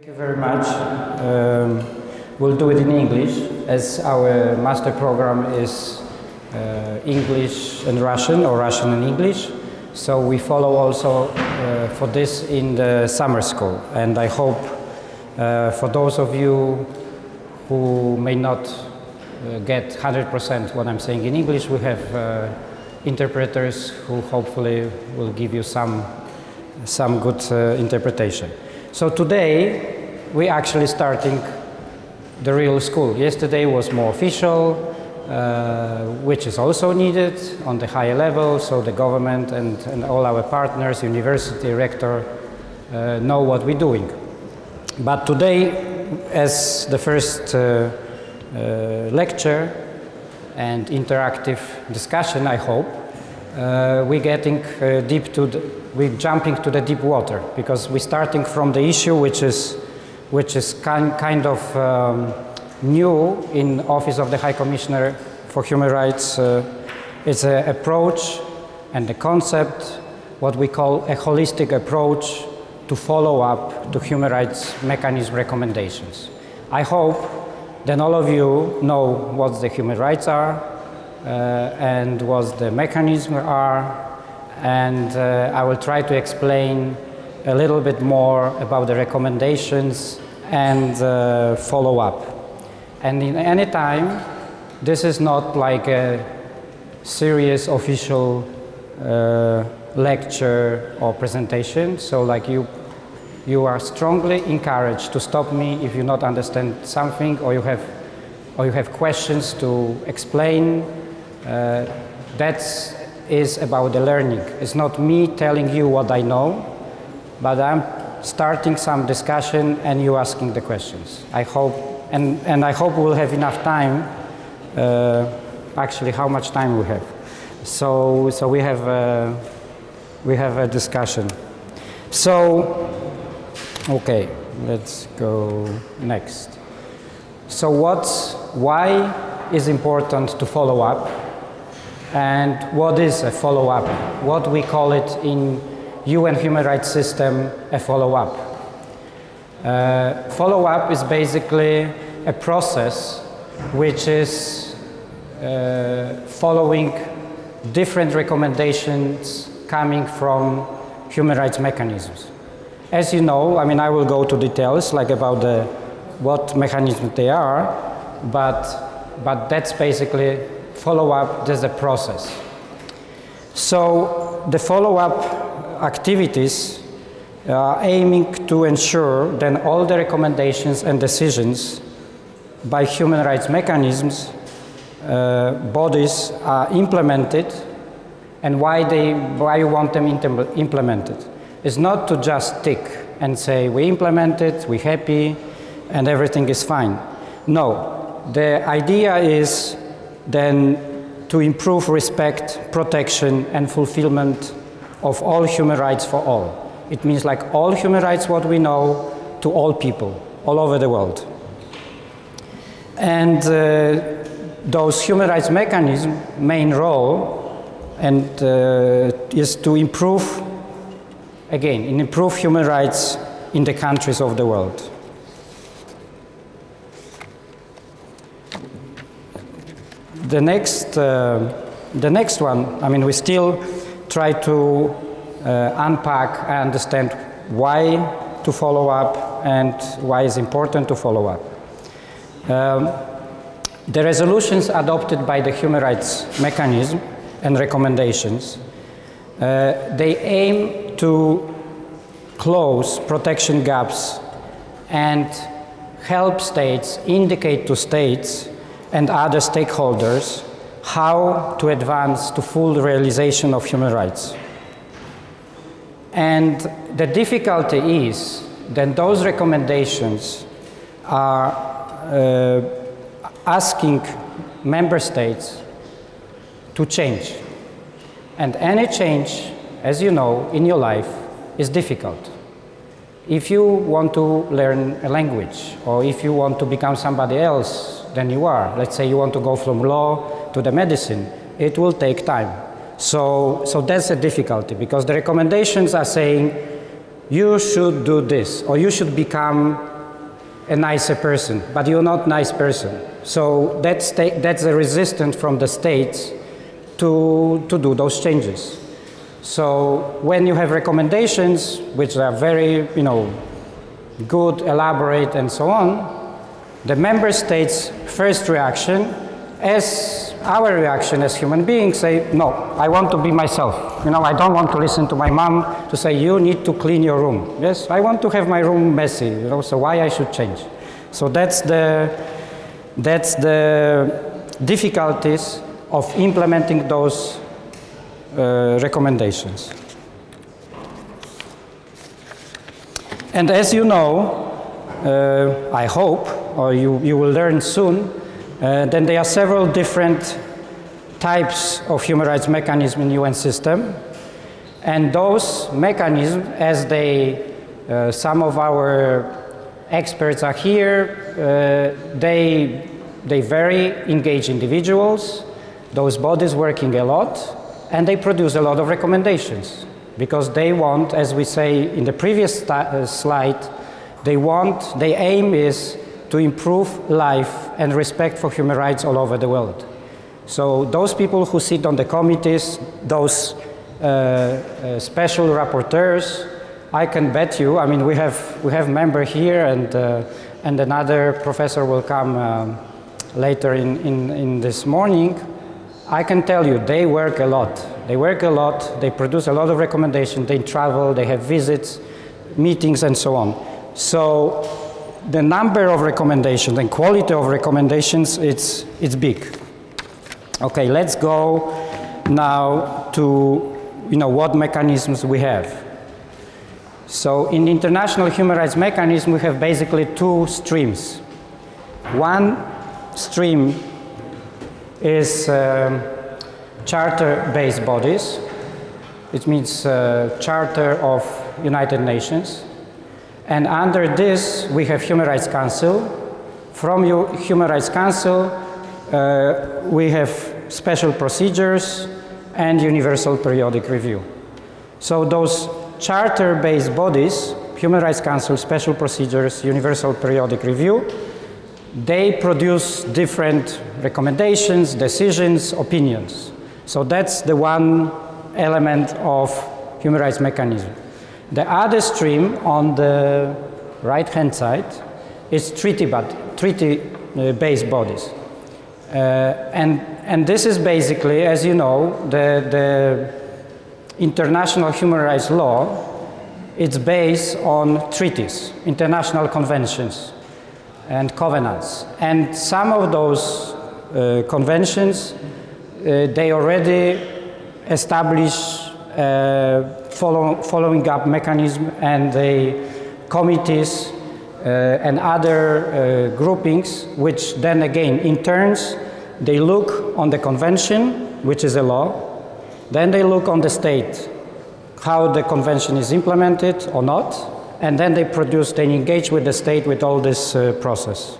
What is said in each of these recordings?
Thank you very much. Um, we'll do it in English as our master program is uh, English and Russian or Russian and English. So we follow also uh, for this in the summer school and I hope uh, for those of you who may not uh, get 100% what I'm saying in English, we have uh, interpreters who hopefully will give you some, some good uh, interpretation. So today we are actually starting the real school. Yesterday was more official, uh, which is also needed on the higher level, so the government and, and all our partners, university, rector, uh, know what we're doing. But today, as the first uh, uh lecture and interactive discussion, I hope, uh, we're getting uh, deep to the, we're jumping to the deep water because we're starting from the issue which is which is kind, kind of um, new in Office of the High Commissioner for Human Rights. Uh, it's an approach and the concept, what we call a holistic approach to follow up to human rights mechanism recommendations. I hope then all of you know what the human rights are and what the mechanisms are and uh, I will try to explain a little bit more about the recommendations and uh, follow up. And in any time, this is not like a serious official uh, lecture or presentation. So like you, you are strongly encouraged to stop me if you not understand something or you have, or you have questions to explain. Uh, that's is about the learning. It's not me telling you what I know, but I'm starting some discussion and you asking the questions. I hope, and, and I hope we'll have enough time, uh, actually how much time we have. So, so we have, a, we have a discussion. So, okay, let's go next. So what's, why is important to follow up and what is a follow-up? What we call it in UN human rights system a follow-up. Uh, follow-up is basically a process which is uh, following different recommendations coming from human rights mechanisms. As you know, I mean, I will go to details like about the, what mechanisms they are, but, but that's basically follow-up, there's a process. So the follow-up activities are aiming to ensure that all the recommendations and decisions by human rights mechanisms uh, bodies are implemented and why they why you want them implemented is not to just tick and say we implement it, we're happy and everything is fine. No, the idea is then to improve respect, protection and fulfillment of all human rights for all. It means like all human rights what we know to all people all over the world. And uh, those human rights mechanism main role and uh, is to improve again improve human rights in the countries of the world. The next, uh, the next one, I mean, we still try to uh, unpack and understand why to follow up and why it's important to follow up. Um, the resolutions adopted by the human rights mechanism and recommendations, uh, they aim to close protection gaps and help states, indicate to states and other stakeholders how to advance to full realization of human rights. And the difficulty is that those recommendations are uh, asking member states to change. And any change, as you know, in your life is difficult. If you want to learn a language or if you want to become somebody else than you are. Let's say you want to go from law to the medicine, it will take time. So, so that's a difficulty because the recommendations are saying you should do this or you should become a nicer person, but you're not nice person. So that's, that's a resistance from the states to, to do those changes. So when you have recommendations, which are very, you know, good, elaborate, and so on, the member states' first reaction, as our reaction as human beings, say, no, I want to be myself. You know, I don't want to listen to my mom to say, you need to clean your room. Yes, I want to have my room messy, you know, so why I should change? So that's the, that's the difficulties of implementing those uh, recommendations. And as you know, uh, I hope, or you, you will learn soon, uh, then there are several different types of human rights mechanism in UN system. And those mechanisms, as they, uh, some of our experts are here, uh, they, they vary, engage individuals, those bodies working a lot, and they produce a lot of recommendations. Because they want, as we say in the previous uh, slide, they want, their aim is to improve life and respect for human rights all over the world. So those people who sit on the committees, those uh, uh, special rapporteurs, I can bet you, I mean, we have, we have member here and, uh, and another professor will come um, later in, in, in this morning. I can tell you, they work a lot. They work a lot, they produce a lot of recommendations, they travel, they have visits, meetings and so on. So the number of recommendations and quality of recommendations, it's, it's big. Okay, let's go now to you know, what mechanisms we have. So in international human rights mechanism, we have basically two streams. One stream is um, charter-based bodies. It means uh, Charter of United Nations. And under this, we have Human Rights Council. From Human Rights Council, uh, we have special procedures and universal periodic review. So those charter-based bodies, Human Rights Council, special procedures, universal periodic review, they produce different recommendations, decisions, opinions. So that's the one element of human rights mechanism. The other stream on the right-hand side is treaty-based treaty, uh, bodies. Uh, and, and this is basically, as you know, the, the international human rights law, it's based on treaties, international conventions and covenants. And some of those uh, conventions, uh, they already establish uh, follow, following up mechanism and the committees uh, and other uh, groupings, which then again, in turns, they look on the convention, which is a law, then they look on the state, how the convention is implemented or not, and then they produce, they engage with the state with all this uh, process.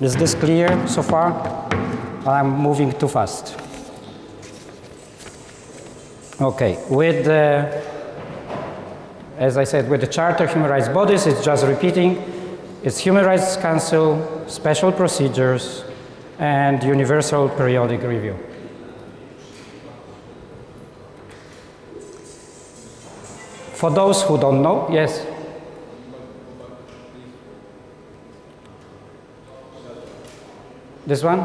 Is this clear so far? I'm moving too fast. Okay, with the, as I said, with the Charter Human Rights Bodies, it's just repeating, it's Human Rights Council, special procedures, and universal periodic review. For those who don't know, yes? This one?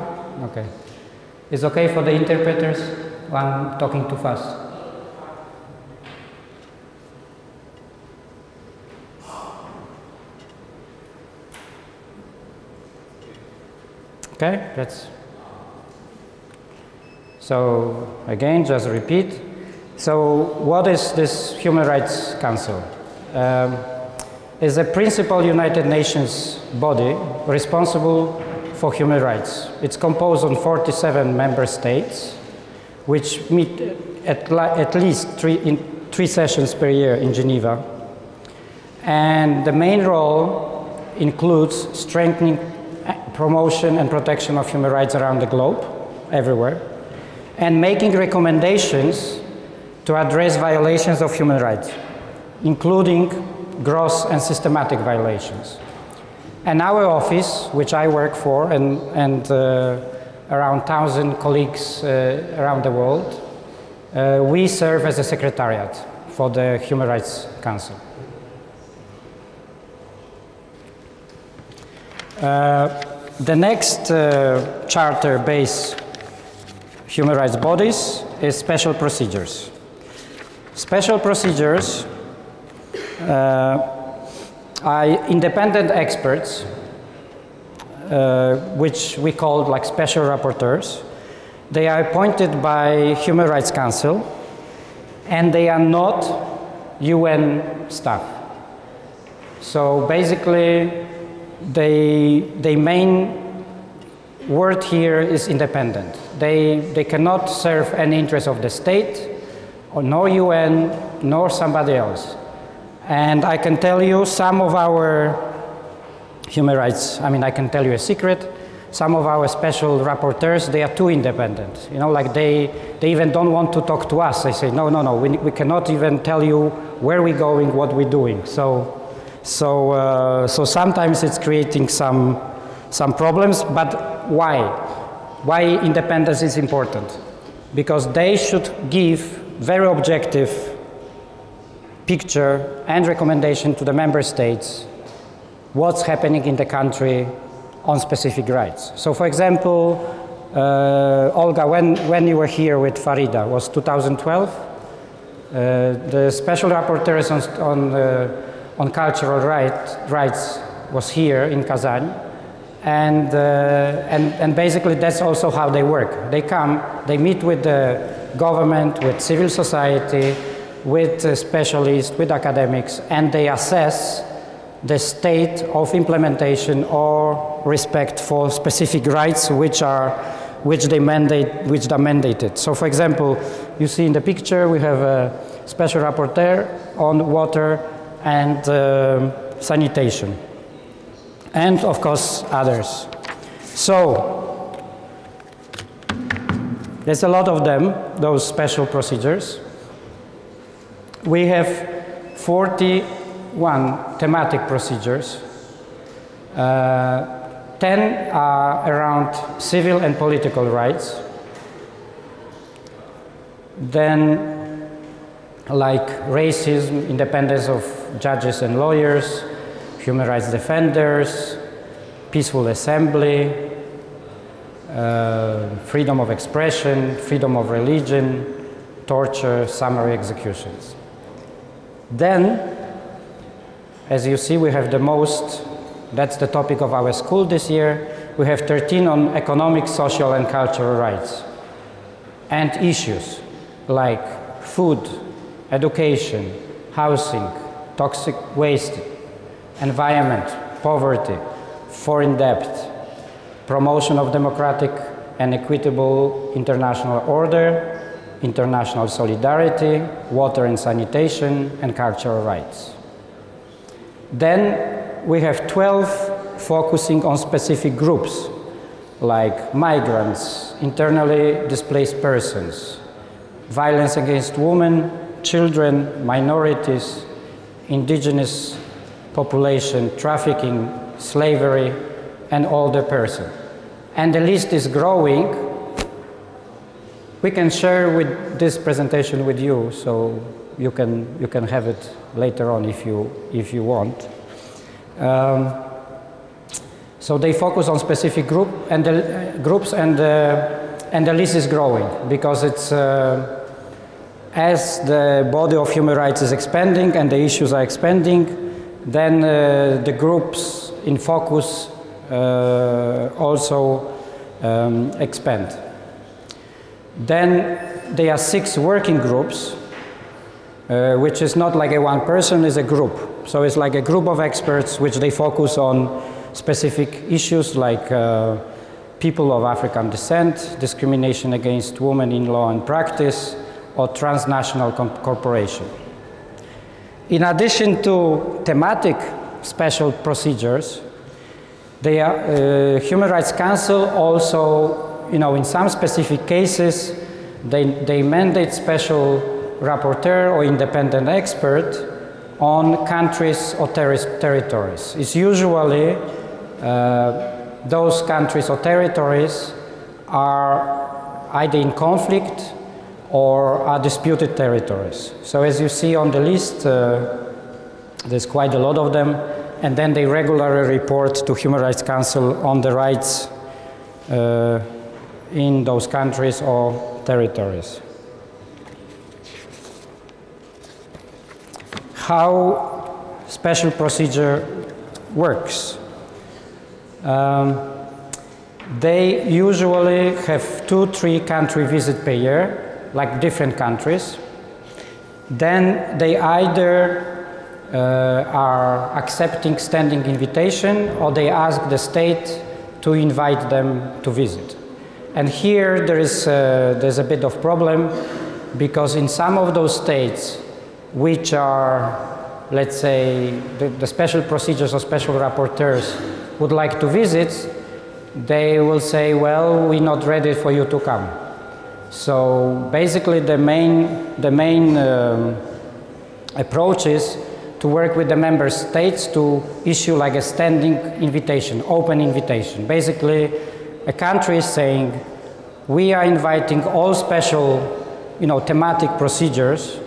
Okay. It's okay for the interpreters? I'm talking too fast. Okay, that's so again, just repeat. So what is this Human Rights Council? Um, is a principal United Nations body responsible for human rights. It's composed of 47 member states, which meet at, at least three, in three sessions per year in Geneva. And the main role includes strengthening promotion and protection of human rights around the globe, everywhere, and making recommendations to address violations of human rights, including gross and systematic violations. And our office, which I work for, and, and uh, around 1,000 colleagues uh, around the world, uh, we serve as a secretariat for the Human Rights Council. The next uh, charter-based human rights bodies is special procedures. Special procedures uh, are independent experts, uh, which we call like special rapporteurs. They are appointed by Human Rights Council, and they are not UN staff. So basically, they, their main word here is independent. They, they cannot serve any interest of the state, or nor UN, nor somebody else. And I can tell you some of our human rights, I mean, I can tell you a secret. Some of our special rapporteurs, they are too independent. You know, like they, they even don't want to talk to us. They say, no, no, no, we, we cannot even tell you where we're going, what we're doing. So, so, uh, so sometimes it's creating some, some problems, but why? Why independence is important? Because they should give very objective picture and recommendation to the member states what's happening in the country on specific rights. So for example, uh, Olga, when, when you were here with Farida, was 2012? Uh, the special rapporteur on, on, uh, on cultural right, rights was here in Kazan. And, uh, and, and basically that's also how they work. They come, they meet with the government, with civil society, with specialists, with academics, and they assess the state of implementation or respect for specific rights which are which they mandate which are mandated. So for example, you see in the picture we have a special rapporteur on water and uh, sanitation. And of course others. So there's a lot of them, those special procedures we have 41 thematic procedures. Uh, 10 are around civil and political rights. Then, like racism, independence of judges and lawyers, human rights defenders, peaceful assembly, uh, freedom of expression, freedom of religion, torture, summary executions. Then, as you see, we have the most, that's the topic of our school this year, we have 13 on economic, social and cultural rights. And issues like food, education, housing, toxic waste, environment, poverty, foreign debt, promotion of democratic and equitable international order, international solidarity, water and sanitation, and cultural rights. Then we have 12 focusing on specific groups like migrants, internally displaced persons, violence against women, children, minorities, indigenous population, trafficking, slavery, and older person. And the list is growing we can share with this presentation with you, so you can, you can have it later on if you, if you want. Um, so they focus on specific group and the, uh, groups and, uh, and the list is growing because it's, uh, as the body of human rights is expanding and the issues are expanding, then uh, the groups in focus uh, also um, expand. Then there are six working groups, uh, which is not like a one person, is a group. So it's like a group of experts which they focus on specific issues like uh, people of African descent, discrimination against women in law and practice, or transnational corporation. In addition to thematic special procedures, the uh, Human Rights Council also you know, in some specific cases, they, they mandate special rapporteur or independent expert on countries or ter territories. It's usually uh, those countries or territories are either in conflict or are disputed territories. So as you see on the list, uh, there's quite a lot of them, and then they regularly report to Human Rights Council on the rights uh, in those countries or territories. How special procedure works. Um, they usually have two, three country visit per year, like different countries. Then they either uh, are accepting standing invitation or they ask the state to invite them to visit. And here there is uh, there's a bit of problem because in some of those states which are, let's say, the, the special procedures or special rapporteurs would like to visit, they will say, well, we're not ready for you to come. So basically the main, the main um, approach is to work with the member states to issue like a standing invitation, open invitation. Basically, a country is saying, we are inviting all special, you know, thematic procedures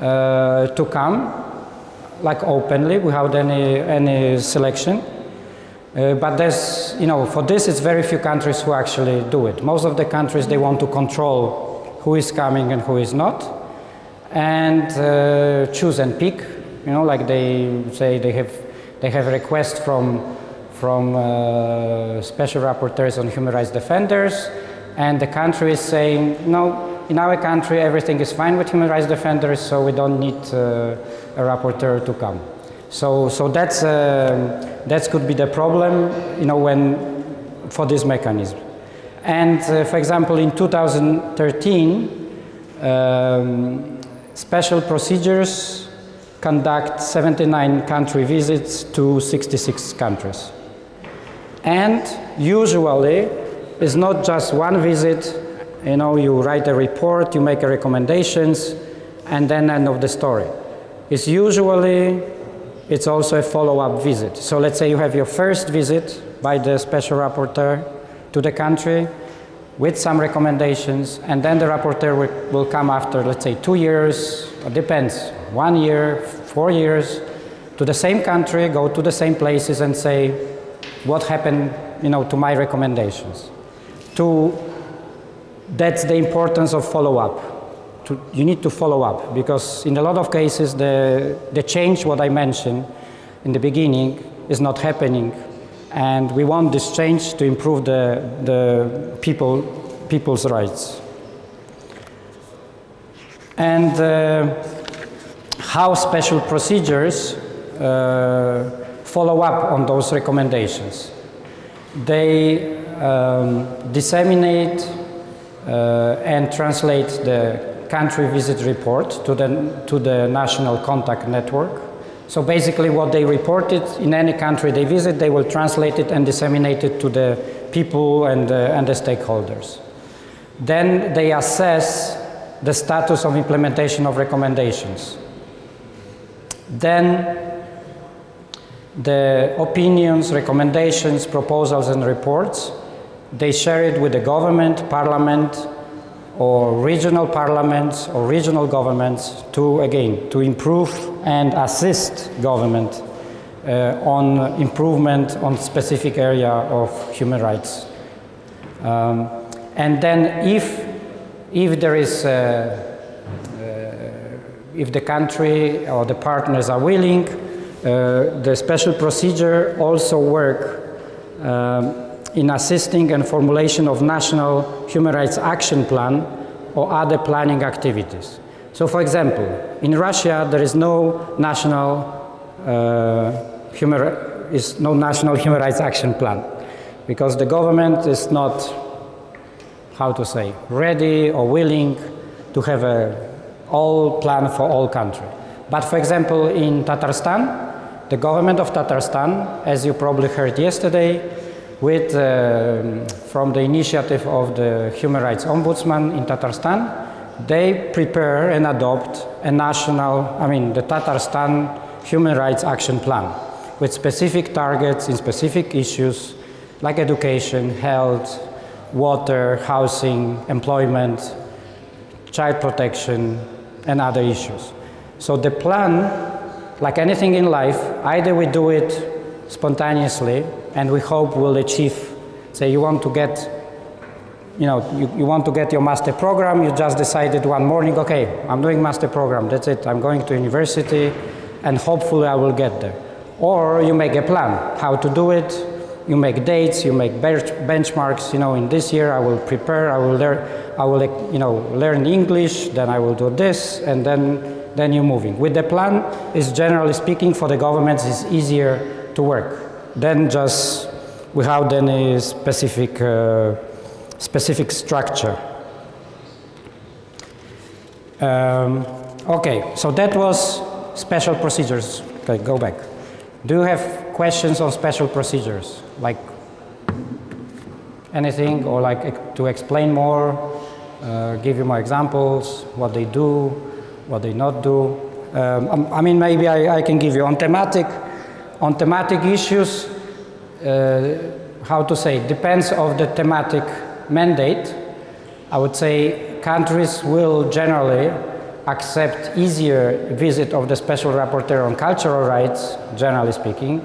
uh, to come, like openly, without any, any selection. Uh, but there's, you know, for this it's very few countries who actually do it. Most of the countries, they want to control who is coming and who is not, and uh, choose and pick, you know, like they say they have, they have requests from, from uh, special rapporteurs on human rights defenders, and the country is saying, no, in our country everything is fine with human rights defenders, so we don't need uh, a rapporteur to come. So, so that's, uh, that could be the problem, you know, when, for this mechanism. And uh, for example, in 2013, um, special procedures conduct 79 country visits to 66 countries. And usually, it's not just one visit, you know, you write a report, you make recommendations, and then end of the story. It's usually it's also a follow-up visit. So let's say you have your first visit by the special rapporteur to the country with some recommendations, and then the rapporteur will, will come after, let's say, two years, depends, one year, four years, to the same country, go to the same places and say, what happened, you know, to my recommendations. To, that's the importance of follow-up to, you need to follow up because in a lot of cases the, the change what I mentioned in the beginning is not happening and we want this change to improve the, the people, people's rights. And uh, how special procedures uh, follow up on those recommendations. They um, disseminate uh, and translate the country visit report to the, to the national contact network. So basically what they reported in any country they visit, they will translate it and disseminate it to the people and, uh, and the stakeholders. Then they assess the status of implementation of recommendations. Then the opinions, recommendations, proposals and reports, they share it with the government, parliament, or regional parliaments or regional governments to, again, to improve and assist government uh, on improvement on specific area of human rights. Um, and then if, if there is, uh, uh, if the country or the partners are willing, uh, the special procedure also work um, in assisting and formulation of national human rights action plan or other planning activities. So for example, in Russia there is no national uh, human is no national human rights action plan because the government is not how to say ready or willing to have a all plan for all country. But for example, in Tatarstan, the government of Tatarstan, as you probably heard yesterday, with, uh, from the initiative of the Human Rights Ombudsman in Tatarstan, they prepare and adopt a national, I mean, the Tatarstan Human Rights Action Plan. with specific targets in specific issues like education, health, water, housing, employment, child protection, and other issues. So the plan, like anything in life, either we do it spontaneously and we hope we'll achieve, say you want to get, you know, you, you want to get your master program, you just decided one morning, okay, I'm doing master program, that's it, I'm going to university and hopefully I will get there. Or you make a plan, how to do it, you make dates, you make benchmarks, you know, in this year I will prepare, I will learn, I will, you know, learn English, then I will do this, and then, then you're moving. With the plan, is generally speaking, for the governments, it's easier to work than just without any specific, uh, specific structure. Um, okay, so that was special procedures. Okay, go back. Do you have questions on special procedures? Like anything or like to explain more, uh, give you more examples, what they do, what they not do. Um, I mean, maybe I, I, can give you on thematic, on thematic issues, uh, how to say, depends of the thematic mandate. I would say countries will generally accept easier visit of the special rapporteur on cultural rights, generally speaking,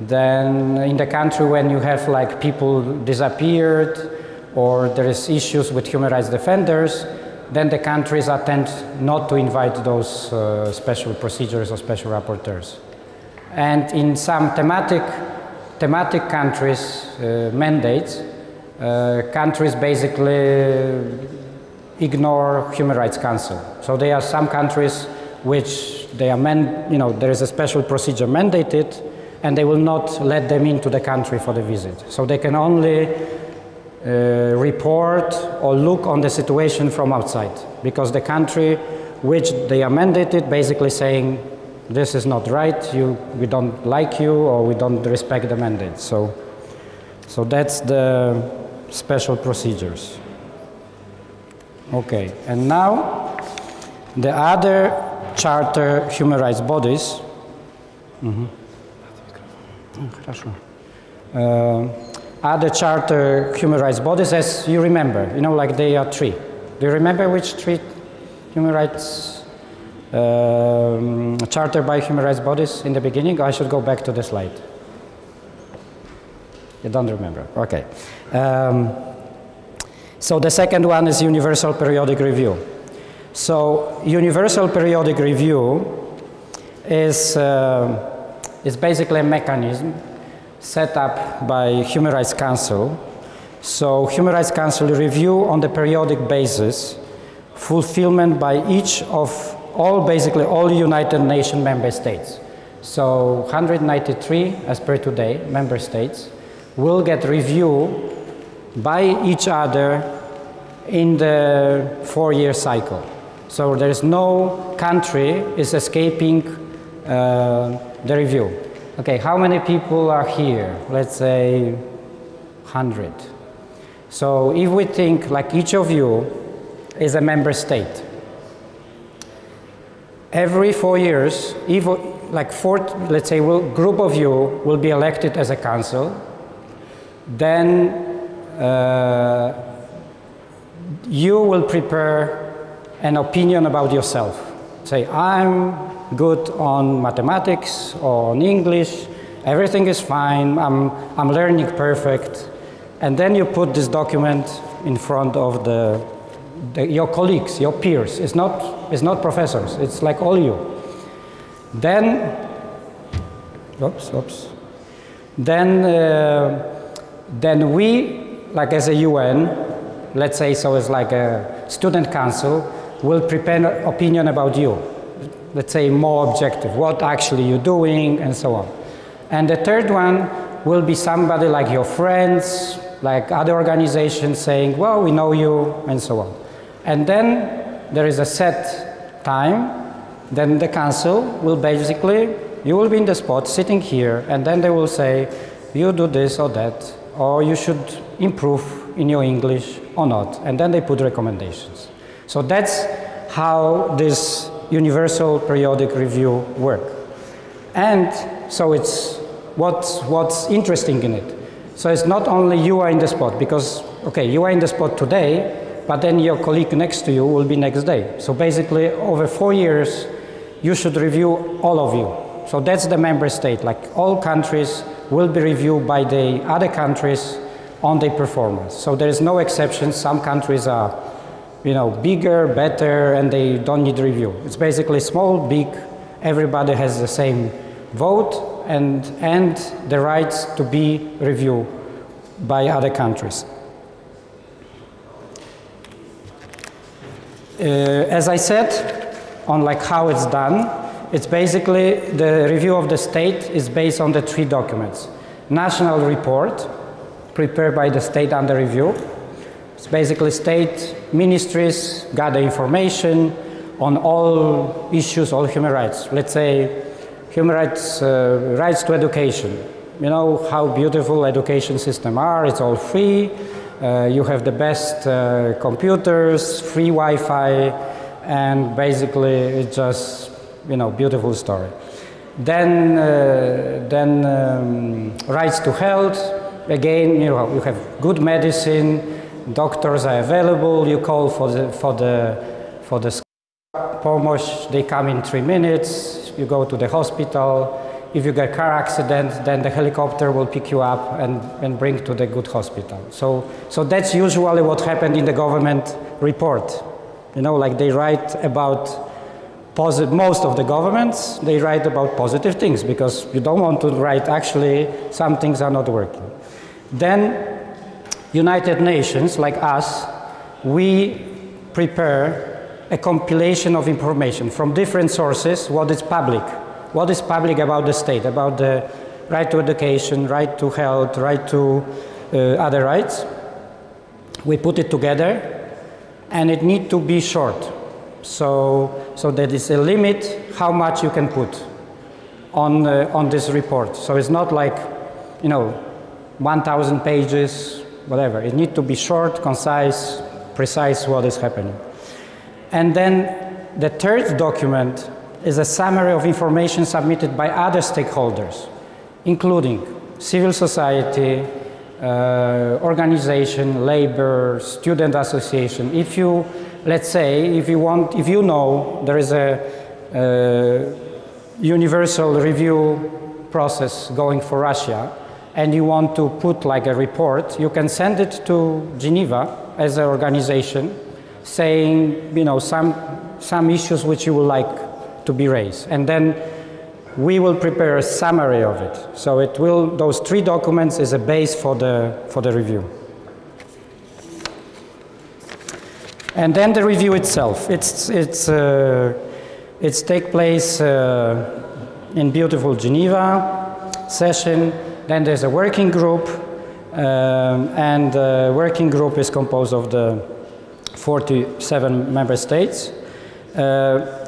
than in the country when you have like people disappeared or there is issues with human rights defenders, then the countries attend not to invite those uh, special procedures or special rapporteurs. And in some thematic, thematic countries, uh, mandates, uh, countries basically ignore Human Rights Council. So there are some countries which they amend, you know, there is a special procedure mandated and they will not let them into the country for the visit. So they can only uh, report or look on the situation from outside because the country which they are mandated basically saying this is not right, you, we don't like you or we don't respect the mandate. So, so that's the special procedures. Okay, and now the other charter human rights bodies. Mm -hmm. Uh, other charter human rights bodies, as you remember, you know, like they are three. Do you remember which three human rights um, charter by human rights bodies in the beginning? I should go back to the slide. You don't remember? Okay. Um, so the second one is Universal Periodic Review. So Universal Periodic Review is uh, is basically a mechanism set up by Human Rights Council. So Human Rights Council review on the periodic basis fulfillment by each of all, basically all United Nations member states. So 193, as per today, member states will get review by each other in the four-year cycle. So there is no country is escaping uh, the review. Okay, how many people are here? Let's say 100. So if we think like each of you is a member state, every four years, like four, let's say we'll, group of you will be elected as a council, then uh, you will prepare an opinion about yourself. Say, I'm good on mathematics or on English, everything is fine, I'm, I'm learning perfect. And then you put this document in front of the, the, your colleagues, your peers. It's not, it's not professors, it's like all you. Then, oops, oops. Then, uh, then we, like as a UN, let's say so it's like a student council, will prepare an opinion about you let's say, more objective, what actually you're doing, and so on. And the third one will be somebody like your friends, like other organizations saying, well, we know you, and so on. And then there is a set time, then the council will basically, you will be in the spot sitting here, and then they will say, you do this or that, or you should improve in your English or not. And then they put recommendations. So that's how this universal periodic review work. And so it's what's, what's interesting in it. So it's not only you are in the spot, because, okay, you are in the spot today, but then your colleague next to you will be next day. So basically, over four years, you should review all of you. So that's the member state, like all countries will be reviewed by the other countries on their performance. So there is no exception. Some countries are, you know, bigger, better, and they don't need review. It's basically small, big, everybody has the same vote and, and the rights to be reviewed by other countries. As I said, on like how it's done, it's basically the review of the state is based on the three documents. National report, prepared by the state under review. It's basically state ministries gather information on all issues, all human rights. Let's say human rights, uh, rights to education. You know how beautiful education system are, it's all free. Uh, you have the best uh, computers, free Wi-Fi, and basically it's just, you know, beautiful story. Then, uh, then um, rights to health, again, you know, you have good medicine, doctors are available, you call for the, for the, for the they come in three minutes, you go to the hospital, if you get car accident, then the helicopter will pick you up and, and bring to the good hospital. So, so that's usually what happened in the government report. You know, like they write about most of the governments, they write about positive things because you don't want to write actually some things are not working. Then United Nations, like us, we prepare a compilation of information from different sources, what is public, what is public about the state, about the right to education, right to health, right to uh, other rights. We put it together and it need to be short. So, so there is a limit how much you can put on, uh, on this report. So it's not like, you know, 1,000 pages, whatever. It needs to be short, concise, precise what is happening. And then the third document is a summary of information submitted by other stakeholders, including civil society, uh, organization, labor, student association. If you, let's say, if you want, if you know there is a, a universal review process going for Russia, and you want to put like a report, you can send it to Geneva as an organization saying, you know, some, some issues which you would like to be raised. And then we will prepare a summary of it. So it will, those three documents is a base for the, for the review. And then the review itself. It's, it's, uh, it's take place uh, in beautiful Geneva session then there's a working group, um, and the working group is composed of the 47 member states. Uh,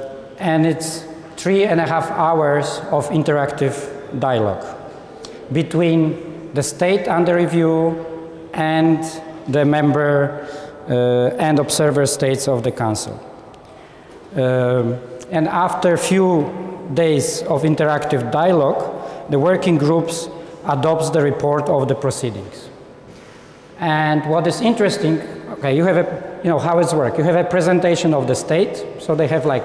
and it's three and a half hours of interactive dialogue between the state under review and the member uh, and observer states of the Council. Um, and after a few days of interactive dialogue, the working groups adopts the report of the proceedings. And what is interesting, okay, you have a, you know, how it's work. You have a presentation of the state, so they have like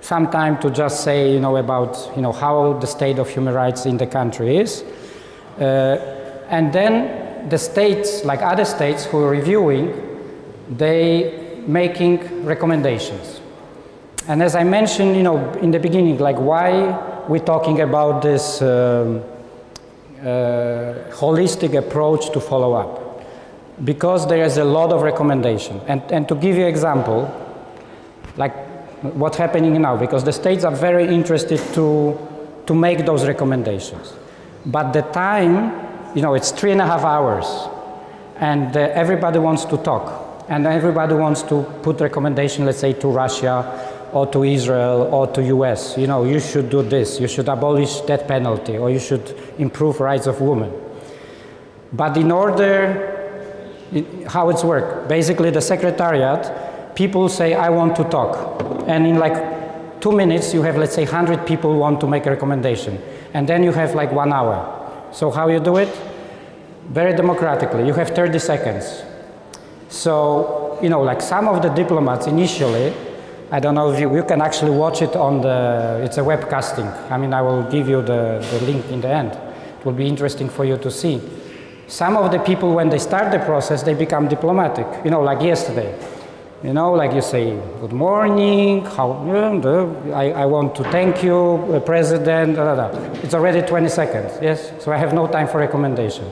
some time to just say, you know, about, you know, how the state of human rights in the country is. Uh, and then the states, like other states who are reviewing, they making recommendations. And as I mentioned, you know, in the beginning, like why we're talking about this um, uh, holistic approach to follow up because there is a lot of recommendation. And, and to give you an example, like what's happening now, because the states are very interested to, to make those recommendations. But the time, you know, it's three and a half hours and uh, everybody wants to talk and everybody wants to put recommendation, let's say to Russia or to Israel or to US, you know, you should do this, you should abolish death penalty, or you should improve rights of women. But in order, how it's work, basically the secretariat, people say, I want to talk. And in like two minutes, you have, let's say, 100 people want to make a recommendation. And then you have like one hour. So how you do it? Very democratically. You have 30 seconds. So, you know, like some of the diplomats initially, I don't know if you, you can actually watch it on the, it's a webcasting. I mean, I will give you the, the link in the end. It will be interesting for you to see. Some of the people, when they start the process, they become diplomatic, you know, like yesterday. You know, like you say, good morning, how, I, I want to thank you, uh, President, da, da, da. It's already 20 seconds, yes? So I have no time for recommendation.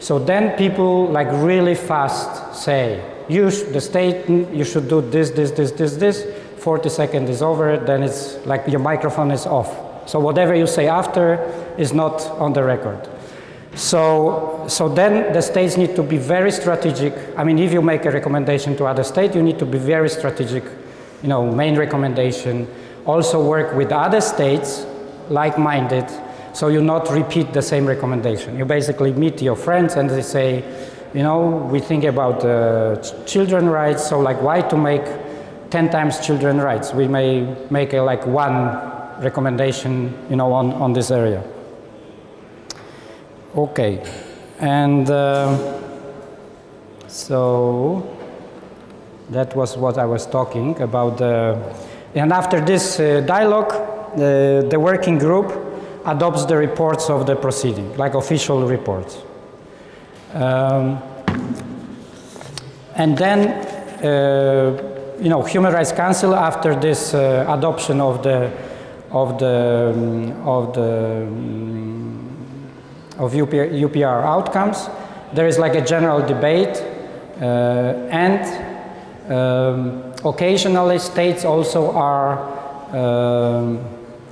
So then people like really fast say, you, the state, you should do this, this, this, this, this. 40 seconds is over, then it's like your microphone is off. So whatever you say after is not on the record. So, so then the states need to be very strategic. I mean, if you make a recommendation to other states, you need to be very strategic, you know, main recommendation. Also work with other states, like-minded, so you not repeat the same recommendation. You basically meet your friends and they say, you know, we think about uh, children rights, so like why to make 10 times children rights? We may make a, like one recommendation, you know, on, on this area. Okay, and uh, so that was what I was talking about. The, and after this uh, dialogue, uh, the working group adopts the reports of the proceeding, like official reports. Um, and then, uh, you know, Human Rights Council, after this uh, adoption of the of the um, of the um, of UPR, UPR outcomes. There is like a general debate uh, and um, occasionally states also are um,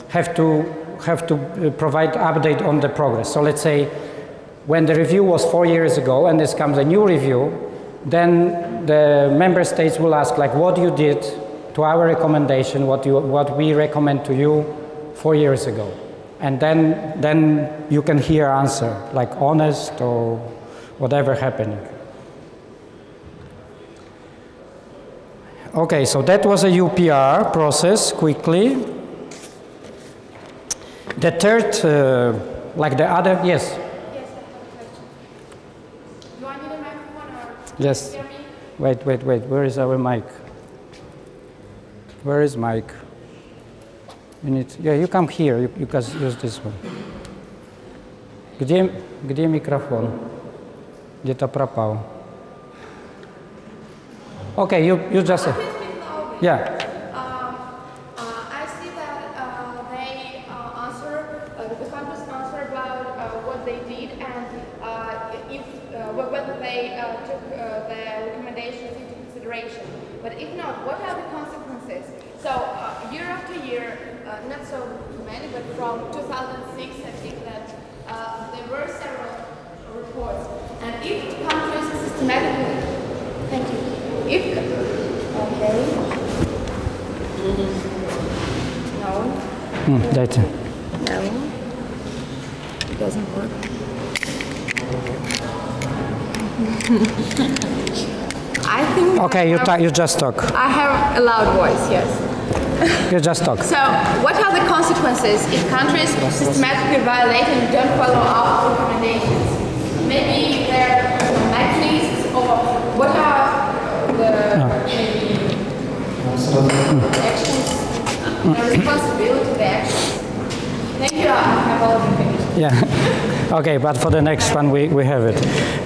have to have to provide update on the progress. So let's say when the review was four years ago and this comes a new review, then the member states will ask like what you did to our recommendation, what, you, what we recommend to you four years ago and then, then you can hear answer, like honest or whatever happening. Okay, so that was a UPR process, quickly. The third, uh, like the other, yes? Yes, I have a question. Do I need a microphone or Yes. hear me? Wait, wait, wait, where is our mic? Where is mic? You need, yeah, you come here, you, you can use this one. Где, где микрофон? Где-то пропал. Okay, you, you just, Please speak loudly. yeah. Okay, you, just talk. I have a loud voice, yes. You just talk. So, what are the consequences if countries systematically violate and don't follow our recommendations? Maybe there are mechanisms or what are the maybe actions, the responsibility, the actions? Thank you, I have already finished. Yeah. okay, but for the next one we, we have it.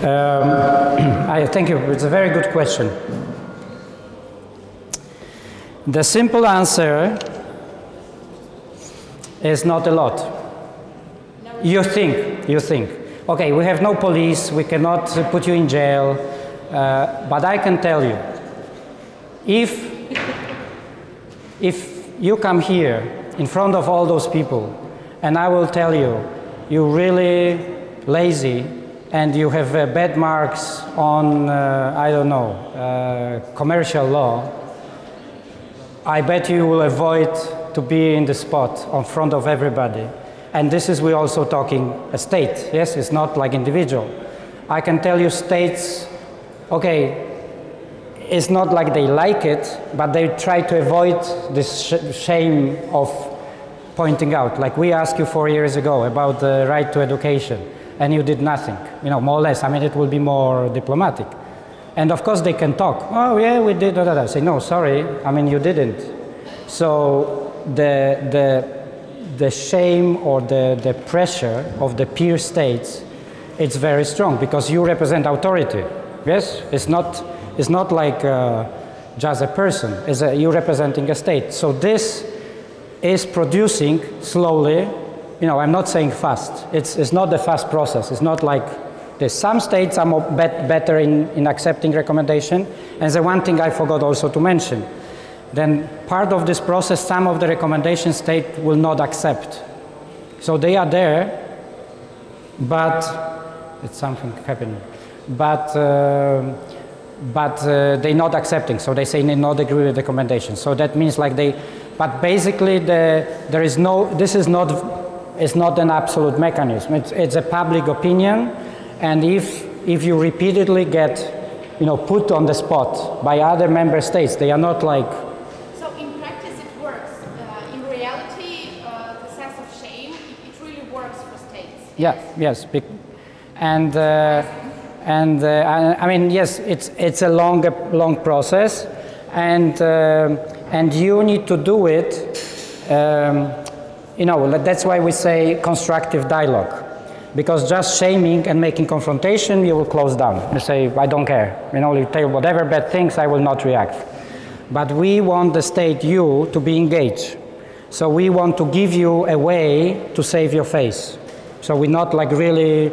Um, I thank you. It's a very good question. The simple answer is not a lot. You think, you think. Okay, we have no police, we cannot put you in jail, uh, but I can tell you, if, if you come here in front of all those people and I will tell you, you're really lazy and you have uh, bad marks on, uh, I don't know, uh, commercial law, I bet you will avoid to be in the spot in front of everybody. And this is we also talking a state, yes, it's not like individual. I can tell you states, okay, it's not like they like it, but they try to avoid this sh- shame of pointing out. Like we asked you four years ago about the right to education, and you did nothing. You know, more or less. I mean, it will be more diplomatic. And of course, they can talk. Oh, yeah, we did. Da, da. Say, no, sorry. I mean, you didn't. So the the the shame or the, the pressure of the peer states, it's very strong because you represent authority. Yes, it's not it's not like uh, just a person. It's a, you're representing a state. So this is producing slowly. You know, I'm not saying fast. It's it's not a fast process. It's not like Some states are bet, better in, in accepting recommendation. And the one thing I forgot also to mention, then part of this process, some of the recommendation state will not accept. So they are there, but it's something happening. But uh, but uh, they're not accepting. So they say they not agree with the recommendation. So that means like they, but basically the there is no. This is not. It's not an absolute mechanism. It's, it's a public opinion, and if if you repeatedly get, you know, put on the spot by other member states, they are not like So in practice it works. Uh, in reality, uh, the sense of shame, it, it really works for states. Yeah, yes, bec- and uh, and uh, I, I mean yes, it's it's a long long process, and uh, and you need to do it. Um, you know that's why we say constructive dialogue, because just shaming and making confrontation, you will close down. You say I don't care. You know, you tell whatever bad things, I will not react. But we want the state, you, to be engaged. So we want to give you a way to save your face. So we're not like really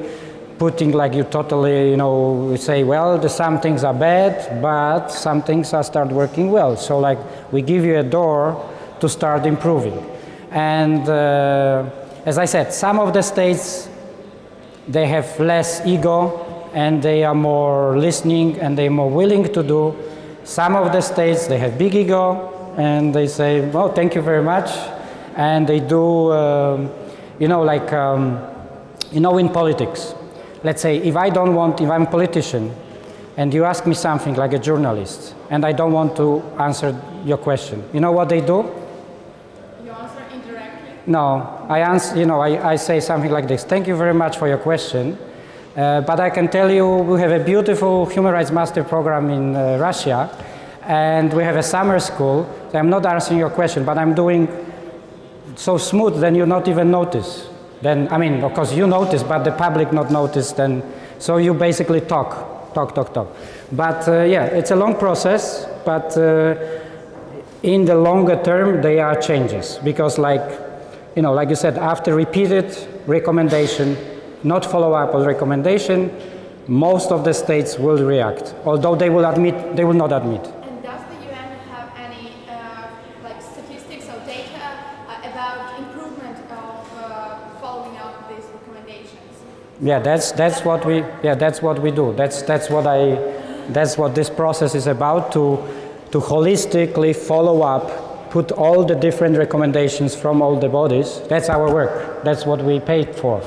putting like you totally, you know, we say, well, the, some things are bad, but some things are start working well. So like we give you a door to start improving. And uh, as I said, some of the states they have less ego and they are more listening and they're more willing to do. Some of the states they have big ego and they say, "Well, thank you very much," and they do, um, you know, like um, you know, in politics. Let's say if I don't want, if I'm a politician, and you ask me something like a journalist, and I don't want to answer your question, you know what they do? No, I answer, you know, I, I say something like this. Thank you very much for your question. Uh, but I can tell you we have a beautiful human rights master program in uh, Russia and we have a summer school. So I'm not answering your question, but I'm doing so smooth then you not even notice. Then, I mean, of course you notice, but the public not notice then. So you basically talk, talk, talk, talk. But uh, yeah, it's a long process, but uh, in the longer term, there are changes because, like, you know, like you said, after repeated recommendation, not follow up on recommendation, most of the states will react. Although they will admit, they will not admit. And does the UN have any uh, like statistics or data uh, about improvement of uh, following up these recommendations? Yeah, that's that's what we yeah that's what we do. That's that's what I that's what this process is about to to holistically follow up, put all the different recommendations from all the bodies. That's our work. That's what we paid for.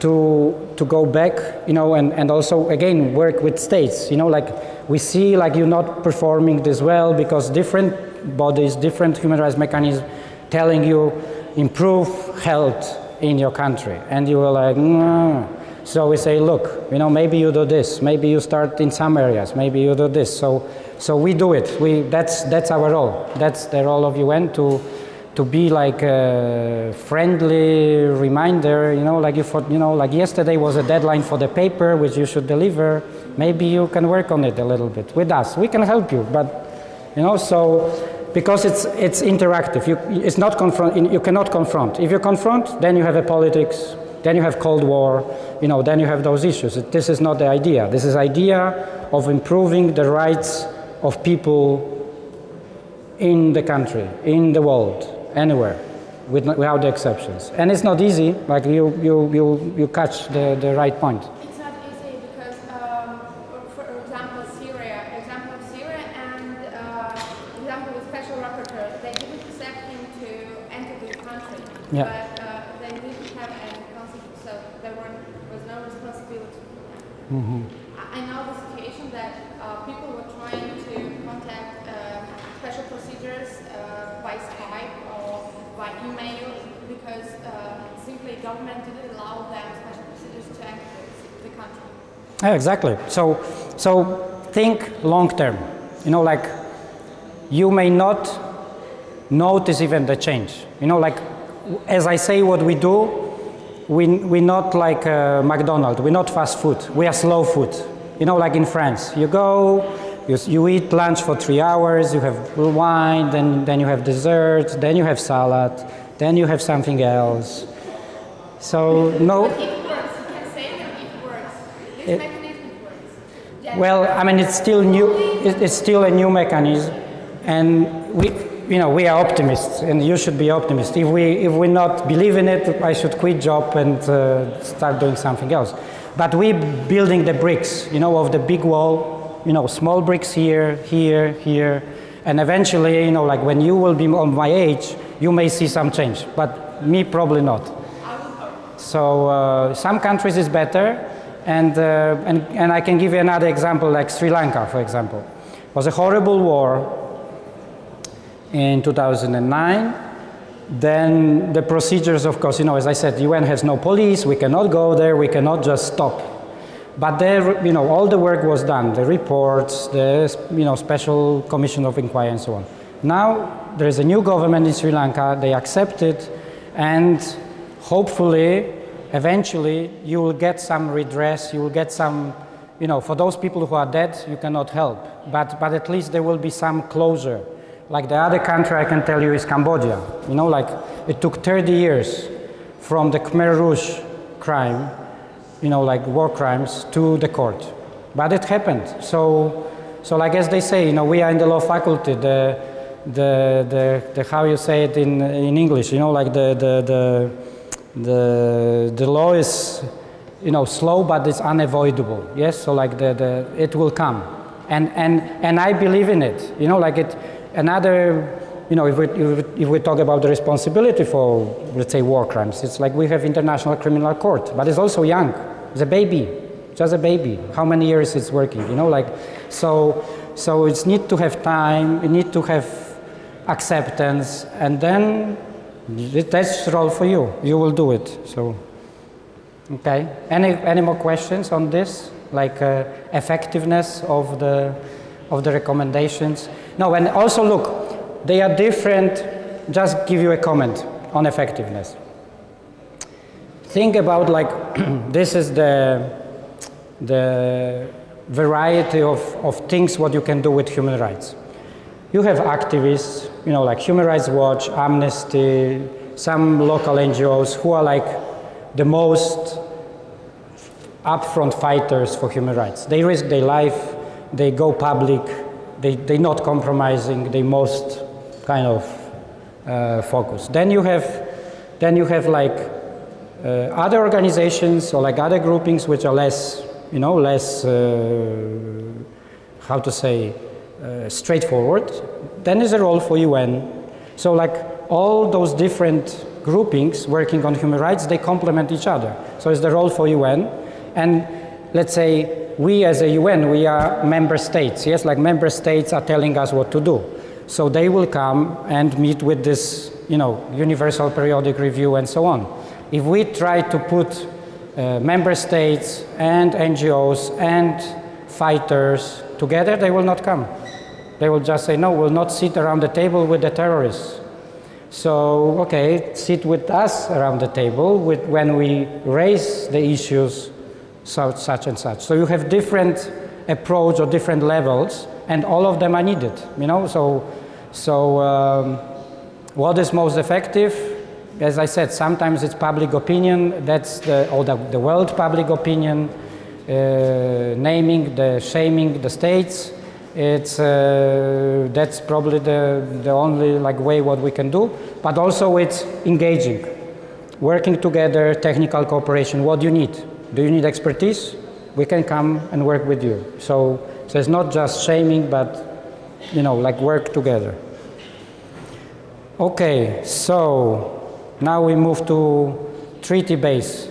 To to go back, you know, and, and also again work with states. You know, like we see like you're not performing this well because different bodies, different human rights mechanisms telling you improve health in your country. And you were like, no. So we say, look, you know, maybe you do this, maybe you start in some areas, maybe you do this. So, so we do it. We, that's, that's our role. That's the role of UN to, to be like a friendly reminder, you know, like if, you know, like yesterday was a deadline for the paper which you should deliver. Maybe you can work on it a little bit with us. We can help you, but, you know, so because it's it's interactive. You it's not confront. You cannot confront. If you confront, then you have a politics. Then you have Cold War. You know. Then you have those issues. This is not the idea. This is idea of improving the rights of people in the country, in the world, anywhere, with, without the exceptions. And it's not easy. Like you you you you catch the the right point. It's not easy because, um, for, example, Syria, example of Syria, and uh, example with special rapporteur, they didn't accept him to enter the country, Yeah. but uh, they didn't have any consequence, so there were, was no responsibility. I, I know the situation that uh, people were trying to government didn't allow them special procedures to enter the country. Yeah, exactly. So, so think long term. You know, like you may not notice even the change. You know, like as I say, what we do, we we're not like uh, McDonald's. We're not fast food. We are slow food. You know, like in France, you go, you, you eat lunch for three hours, you have wine, then then you have dessert, then you have salad, then you have something else. So no. But it works. You can say that it works. This It- mechanism works. Well, I mean, it's still new. It's still a new mechanism, and we, you know, we are optimists, and you should be optimists. If we, if we not believe in it, I should quit job and uh, start doing something else. But we building the bricks, you know, of the big wall. You know, small bricks here, here, here, and eventually, you know, like when you will be on my age, you may see some change. But me, probably not. So uh, some countries is better, and, uh, and, and I can give you another example, like Sri Lanka, for example. It was a horrible war in 2009. Then the procedures, of course, you know, as I said, the UN has no police, we cannot go there, we cannot just stop. But there, you know, all the work was done, the reports, the, you know, special commission of inquiry and so on. Now, there is a new government in Sri Lanka, they accept it, and hopefully, eventually, you will get some redress, you will get some, you know, for those people who are dead, you cannot help. But, but at least there will be some closure. Like the other country I can tell you is Cambodia. You know, like it took 30 years from the Khmer Rouge crime, you know, like war crimes, to the court. But it happened. So, so like as they say, you know, we are in the law faculty. The, the, the, the how you say it in, in English, you know, like the, the, the, the, the law is, you know, slow, but it's unavoidable. Yes, so like the, the, it will come. And, and, and I believe in it. You know, like it, another, you know, if we, if we, talk about the responsibility for, let's say, war crimes, it's like we have International Criminal Court, but it's also young. It's a baby, just a baby. How many years it's working, you know, like, so, so it's need to have time, you need to have acceptance, and then that's role for you. You will do it, so. Okay, any, any more questions on this? Like uh, effectiveness of the, of the recommendations? No, and also look, they are different. Just give you a comment on effectiveness. Think about like, this is the, the variety of, of things what you can do with human rights. You have activists, you know, like Human Rights Watch, Amnesty, some local NGOs who are like the most upfront fighters for human rights. They risk their life, they go public, they, they're not compromising, they most kind of uh, focus. Then you have, then you have like uh, other organizations or like other groupings which are less, you know, less, uh, how to say, uh, straightforward. Then there's a role for UN. So like all those different groupings working on human rights, they complement each other. So it's the role for UN. And let's say we as a UN, we are member states. Yes, like member states are telling us what to do. So they will come and meet with this, you know, universal periodic review and so on. If we try to put uh, member states and NGOs and fighters together, they will not come. They will just say, no, we'll not sit around the table with the terrorists. So, okay, sit with us around the table with, when we raise the issues so, such and such. So you have different approach or different levels, and all of them are needed. You know, so so um, what is most effective? As I said, sometimes it's public opinion. That's the or the, the world public opinion, uh, naming the shaming the states. It's uh, that's probably the the only like way what we can do. But also it's engaging, working together, technical cooperation. What do you need? Do you need expertise? We can come and work with you. So, so it's not just shaming, but you know, like work together. Okay, so now we move to treaty-based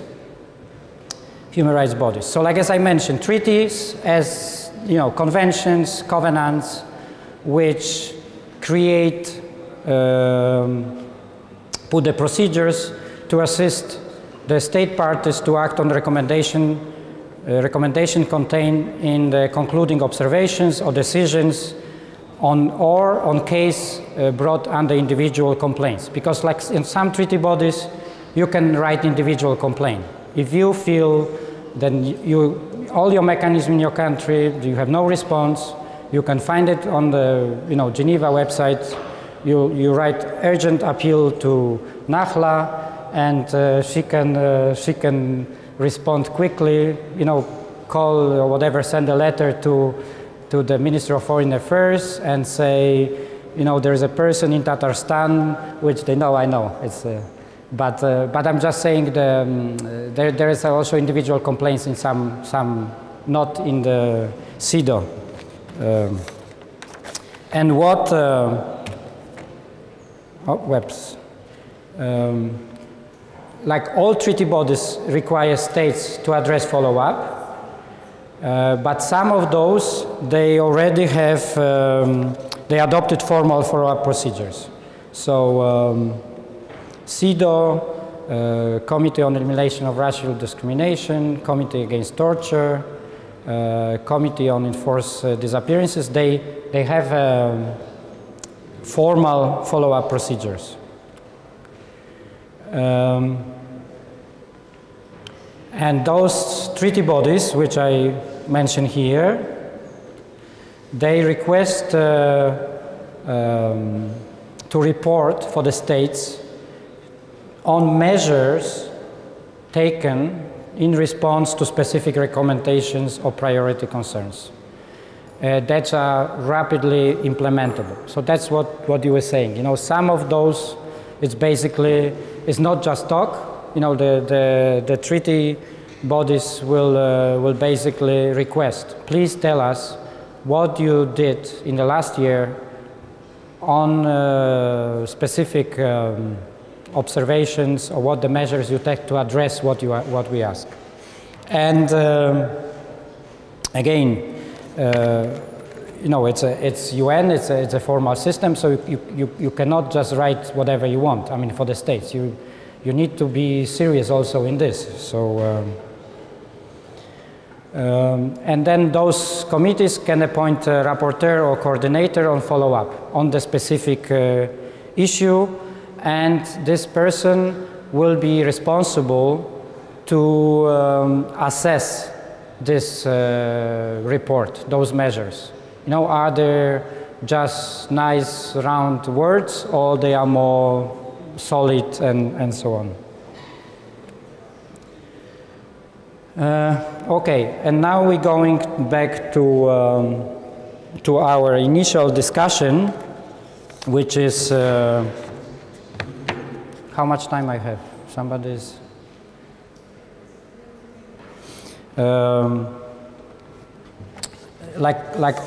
human rights bodies. So, like as I mentioned, treaties as you know, conventions, covenants, which create, um, put the procedures to assist the state parties to act on the recommendation, uh, recommendation contained in the concluding observations or decisions on or on case uh, brought under individual complaints. Because like in some treaty bodies, you can write individual complaint. If you feel then you, all your mechanism in your country, you have no response, you can find it on the you know, Geneva website. You, you write urgent appeal to Nakhla and uh, she, can, uh, she can respond quickly, you know, call or whatever, send a letter to, to the Minister of Foreign Affairs and say, you know, there's a person in Tatarstan, which they know, I know, it's, uh, but, uh, but I'm just saying the, um, there, there is also individual complaints in some, some not in the CEDAW. Um, and what, uh, oh, webs. Um, like all treaty bodies require states to address follow-up, uh, but some of those, they already have, um, they adopted formal follow-up procedures. So um, CEDAW, uh, Committee on Elimination of Racial Discrimination, Committee Against Torture, uh, Committee on Enforced uh, Disappearances, they, they have um, formal follow-up procedures. Um, and those treaty bodies, which I mention here, they request uh, um, to report for the states on measures taken in response to specific recommendations or priority concerns uh, that are rapidly implementable. So that's what, what you were saying. You know, some of those, it's basically, it's not just talk. You know, the, the, the treaty bodies will, uh, will basically request, please tell us what you did in the last year on uh, specific um, observations or what the measures you take to address what, you are, what we ask. And um, again, uh, you know, it's, a, it's UN, it's a, it's a formal system, so you, you, you cannot just write whatever you want. I mean, for the states, you, you need to be serious also in this. So, um, um, and then those committees can appoint a rapporteur or coordinator on follow-up on the specific uh, issue and this person will be responsible to um, assess this uh, report, those measures. You know, are there just nice round words or they are more solid and, and so on. Uh, okay, and now we're going back to, um, to our initial discussion, which is uh, how much time I have? Somebody's. Um, like, like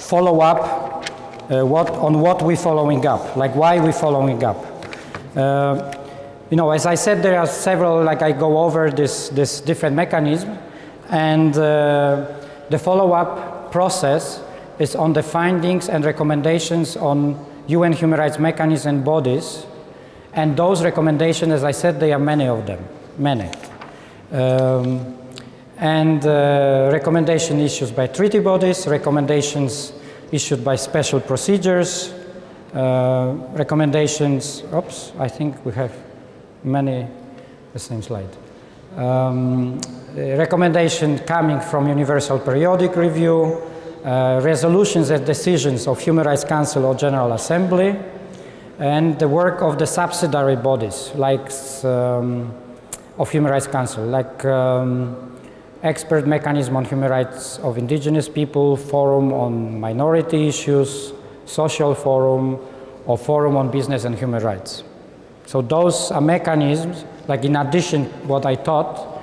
follow up uh, what, on what we're following up, like why we're following up. Uh, you know, as I said, there are several, like I go over this, this different mechanism, and uh, the follow-up process is on the findings and recommendations on UN human rights mechanisms and bodies and those recommendations, as I said, there are many of them, many. Um, and uh, recommendation issues by treaty bodies, recommendations issued by special procedures, uh, recommendations, oops, I think we have many, the same slide. Um, recommendation coming from Universal Periodic Review, uh, resolutions and decisions of Human Rights Council or General Assembly, and the work of the subsidiary bodies like um, of Human Rights Council, like um, expert mechanism on human rights of indigenous people, forum on minority issues, social forum, or forum on business and human rights. So those are mechanisms, like in addition what I taught,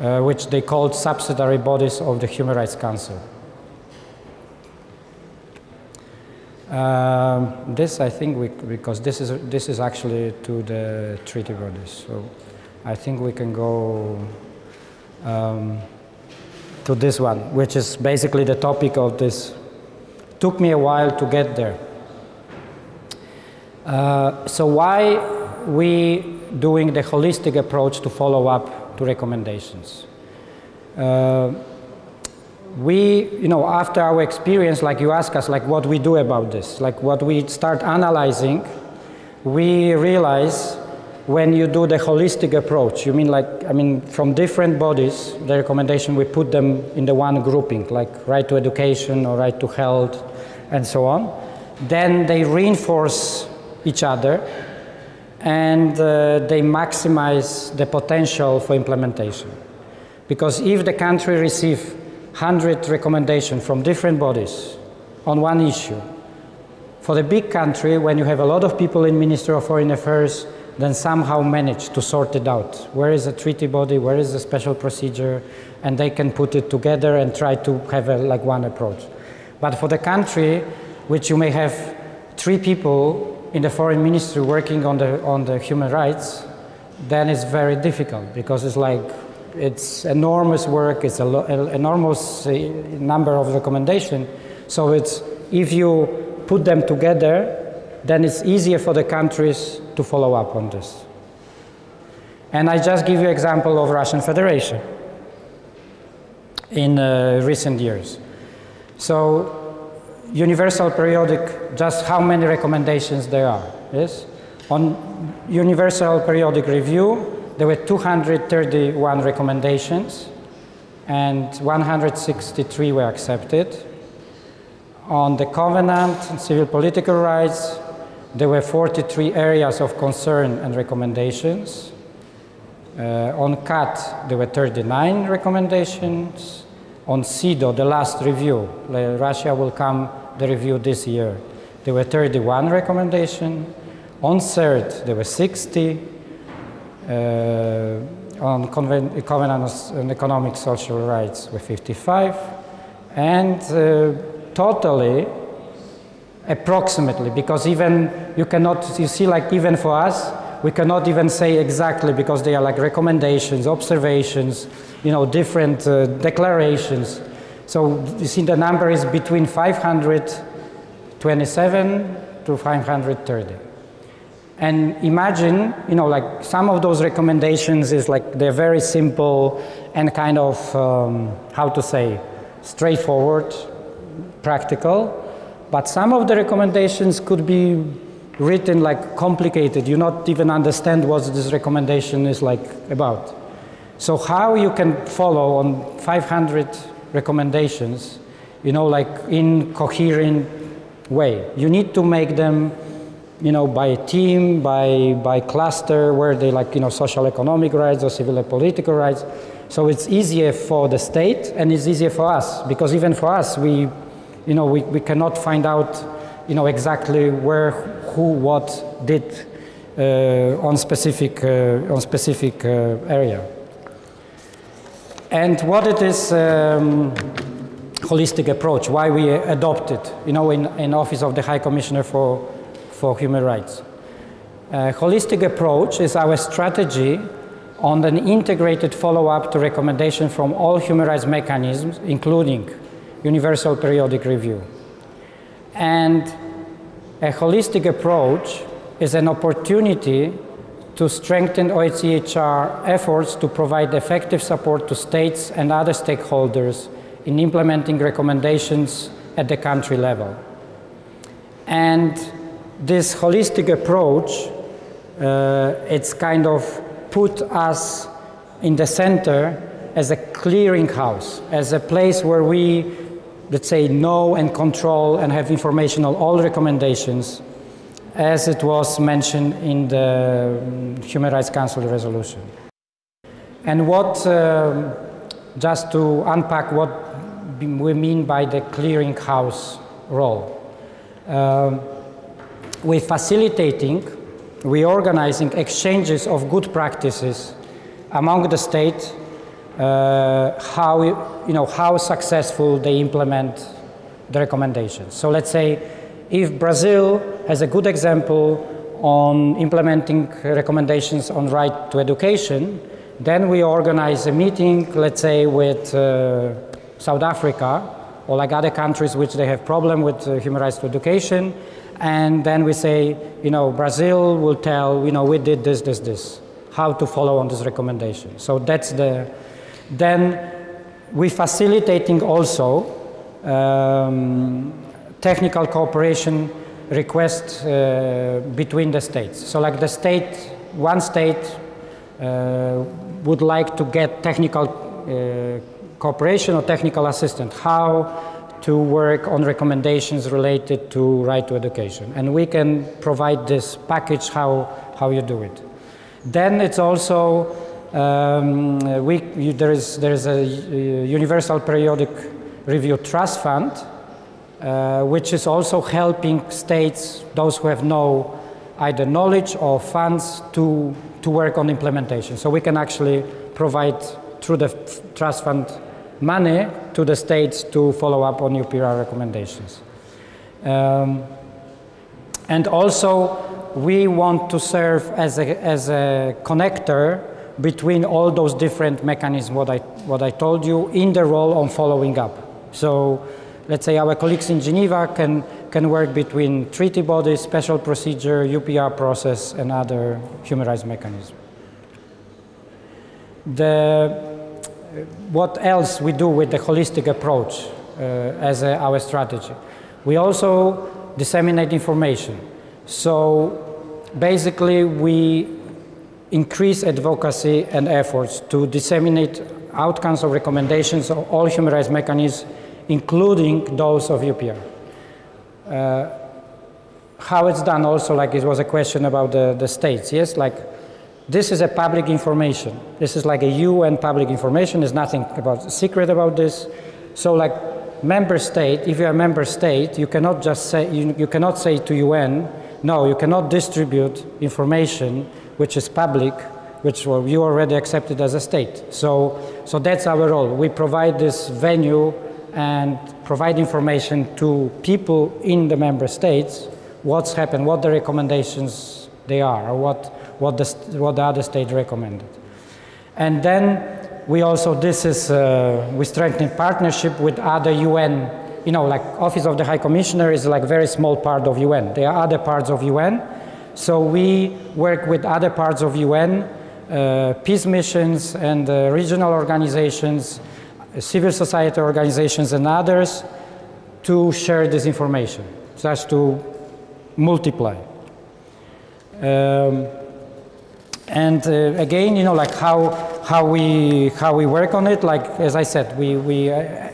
uh, which they called subsidiary bodies of the Human Rights Council. Um, this I think we, because this is, this is actually to the treaty bodies. So I think we can go um, to this one, which is basically the topic of this. Took me a while to get there. Uh, so why we doing the holistic approach to follow up to recommendations. Uh, we, you know, after our experience, like you ask us, like what we do about this, like what we start analyzing, we realize when you do the holistic approach, you mean like, I mean, from different bodies, the recommendation, we put them in the one grouping, like right to education or right to health and so on. Then they reinforce each other and uh, they maximize the potential for implementation. Because if the country receives 100 recommendations from different bodies on one issue, for the big country, when you have a lot of people in Ministry of Foreign Affairs, then somehow manage to sort it out. Where is the treaty body? Where is the special procedure? And they can put it together and try to have a, like one approach. But for the country, which you may have three people in the foreign ministry working on the on the human rights, then it's very difficult because it's like it's enormous work. It's an enormous uh, number of recommendations. So it's if you put them together, then it's easier for the countries to follow up on this. And I just give you example of Russian Federation in uh, recent years. So universal periodic, just how many recommendations there are, yes? On universal periodic review, there were 231 recommendations and 163 were accepted. On the covenant and civil political rights, there were 43 areas of concern and recommendations. Uh, on CAT, there were 39 recommendations. On CEDAW, the last review, Russia will come the review this year. There were 31 recommendations. On CERD, there were 60. Uh, on Covenant on Economic Social Rights were 55. And uh, totally, approximately, because even you cannot, you see like even for us, we cannot even say exactly because they are like recommendations, observations, you know, different uh, declarations. So you see the number is between 527 to 530. And imagine, you know, like some of those recommendations is like they're very simple and kind of, um, how to say, straightforward, practical. But some of the recommendations could be written like complicated. You not even understand what this recommendation is like about. So how you can follow on 500 recommendations, you know, like in coherent way. You need to make them, you know, by team, by, by cluster, where they like, you know, social economic rights or civil and political rights. So it's easier for the state and it's easier for us because even for us, we, you know, we, we cannot find out, you know, exactly where, who, what did uh, on specific, uh, on specific uh, area. And what it is um, holistic approach, why we adopted, you know, in, in Office of the High Commissioner for, for Human Rights. Uh, holistic approach is our strategy on an integrated follow-up to recommendation from all human rights mechanisms, including universal periodic review. And a holistic approach is an opportunity to strengthen OHCHR efforts to provide effective support to states and other stakeholders in implementing recommendations at the country level. And this holistic approach, uh, it's kind of put us in the center as a clearinghouse, as a place where we, let's say, know and control and have information on all recommendations as it was mentioned in the um, Human Rights Council resolution. And what, uh, just to unpack what we mean by the clearinghouse role. Uh, we're facilitating, we're organizing exchanges of good practices among the state, uh, how, you know, how successful they implement the recommendations. So let's say if Brazil has a good example on implementing recommendations on right to education, then we organize a meeting, let's say, with uh, South Africa or like other countries which they have problem with uh, human rights to education, and then we say, you know, Brazil will tell, you know, we did this, this, this. how to follow on this recommendation. So that's the, then we facilitating also um, technical cooperation requests uh, between the states. So like the state, one state uh, would like to get technical uh, cooperation or technical assistance, how to work on recommendations related to right to education. And we can provide this package how, how you do it. Then it's also, um, we, you, there, is, there is a Universal Periodic Review Trust Fund, uh, which is also helping states, those who have no either knowledge or funds to, to work on implementation. So we can actually provide through the trust fund money to the states to follow up on UPR recommendations. Um, and also, we want to serve as a, as a connector between all those different mechanisms, what I, what I told you, in the role on following up. So, let's say our colleagues in Geneva can, can work between treaty bodies, special procedure, UPR process, and other human rights mechanisms. The what else we do with the holistic approach uh, as a, our strategy. We also disseminate information. So basically we increase advocacy and efforts to disseminate outcomes of recommendations of all human rights mechanisms, including those of UPR. Uh, how it's done also, like it was a question about the, the states, yes? Like this is a public information. This is like a UN public information. There's nothing about secret about this. So like member state, if you're a member state, you cannot just say, you, you cannot say to UN, no, you cannot distribute information which is public, which well, you already accepted as a state. So, so that's our role. We provide this venue and provide information to people in the member states, what's happened, what the recommendations they are, or what, what the, what the other state recommended. And then we also, this is, uh, we strengthen partnership with other UN, you know, like Office of the High Commissioner is like very small part of UN. There are other parts of UN. So we work with other parts of UN, uh, peace missions and uh, regional organizations, civil society organizations and others to share this information, such to multiply. Um, and uh, again, you know, like how, how, we, how we work on it, like as I said, we, we uh,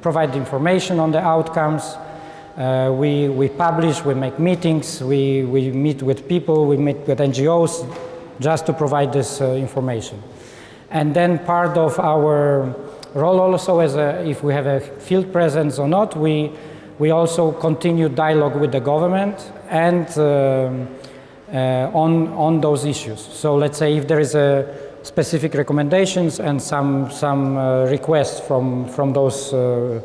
provide information on the outcomes, uh, we, we publish, we make meetings, we, we meet with people, we meet with NGOs just to provide this uh, information. And then part of our role also as a, if we have a field presence or not, we, we also continue dialogue with the government and um, on, on those issues. So let's say if there is a specific recommendations and some, some uh, requests from, from those uh,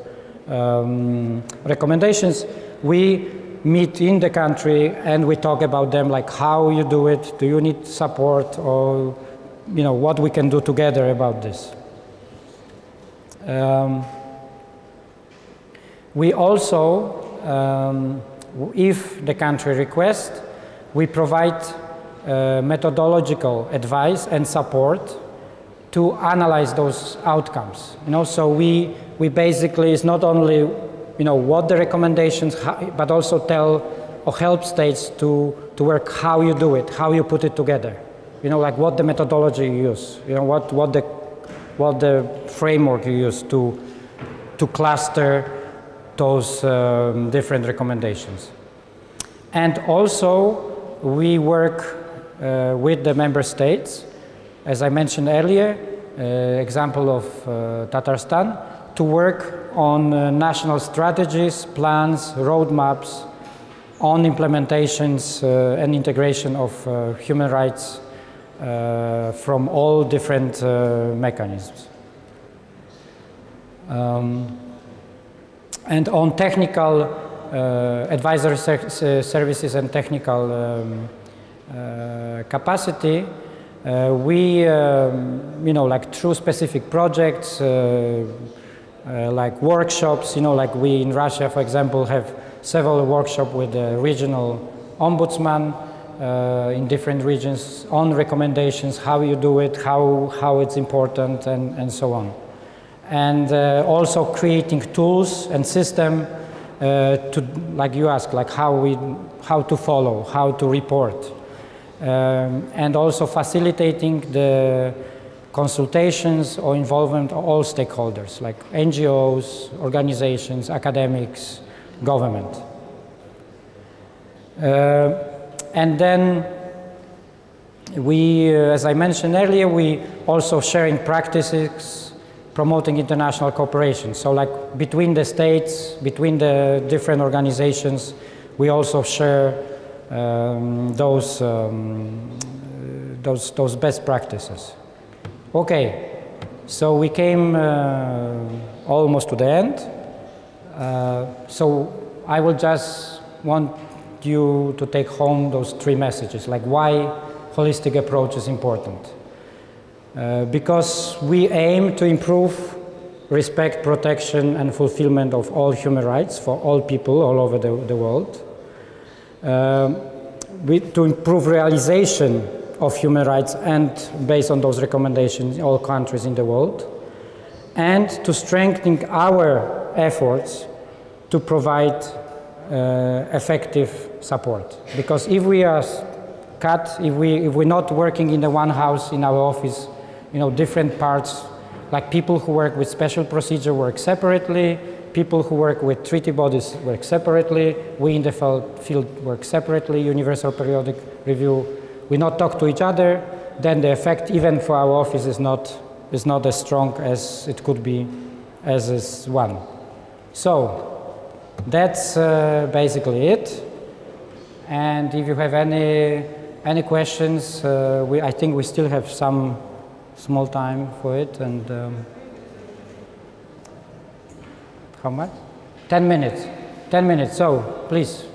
um, recommendations, we meet in the country and we talk about them like how you do it, do you need support or you know what we can do together about this. Um, we also, um, if the country requests, we provide uh, methodological advice and support to analyze those outcomes. You know, so we, we basically, it's not only, you know, what the recommendations, but also tell or help states to, to work how you do it, how you put it together. You know, like what the methodology you use, you know, what, what, the, what the framework you use to, to cluster those um, different recommendations. And also, we work uh, with the member states, as I mentioned earlier, uh, example of uh, Tatarstan, to work on uh, national strategies, plans, roadmaps on implementations uh, and integration of human rights from all different mechanisms. Um, and on technical advisory ser services and technical um, uh, capacity, uh, we, um, you know, like through specific projects, like workshops, you know, like we in Russia, for example, have several workshops with the regional ombudsman uh, in different regions on recommendations, how you do it, how, how it's important, and, and so on. And uh, also creating tools and system uh, to, like you asked, like how, we, how to follow, how to report. Um, and also facilitating the consultations or involvement of all stakeholders, like NGOs, organizations, academics, government. Uh, and then we, uh, as I mentioned earlier, we also sharing practices, promoting international cooperation. So like between the states, between the different organizations, we also share um, those, um, those, those best practices. Okay, so we came uh, almost to the end. Uh, so I will just want you to take home those three messages, like why holistic approach is important. Uh, because we aim to improve respect, protection, and fulfillment of all human rights for all people all over the, the world. Um, we, to improve realization of human rights and based on those recommendations in all countries in the world. And to strengthen our efforts to provide uh, effective support. Because if we are cut, if, we, if we're not working in the one house in our office, you know, different parts, like people who work with special procedure work separately, people who work with treaty bodies work separately, we in the field work separately, universal periodic review, we not talk to each other, then the effect even for our office is not, is not as strong as it could be as is one. So that's uh, basically it. And if you have any any questions, uh, we, I think we still have some small time for it. And um, how much? Ten minutes. Ten minutes. So please.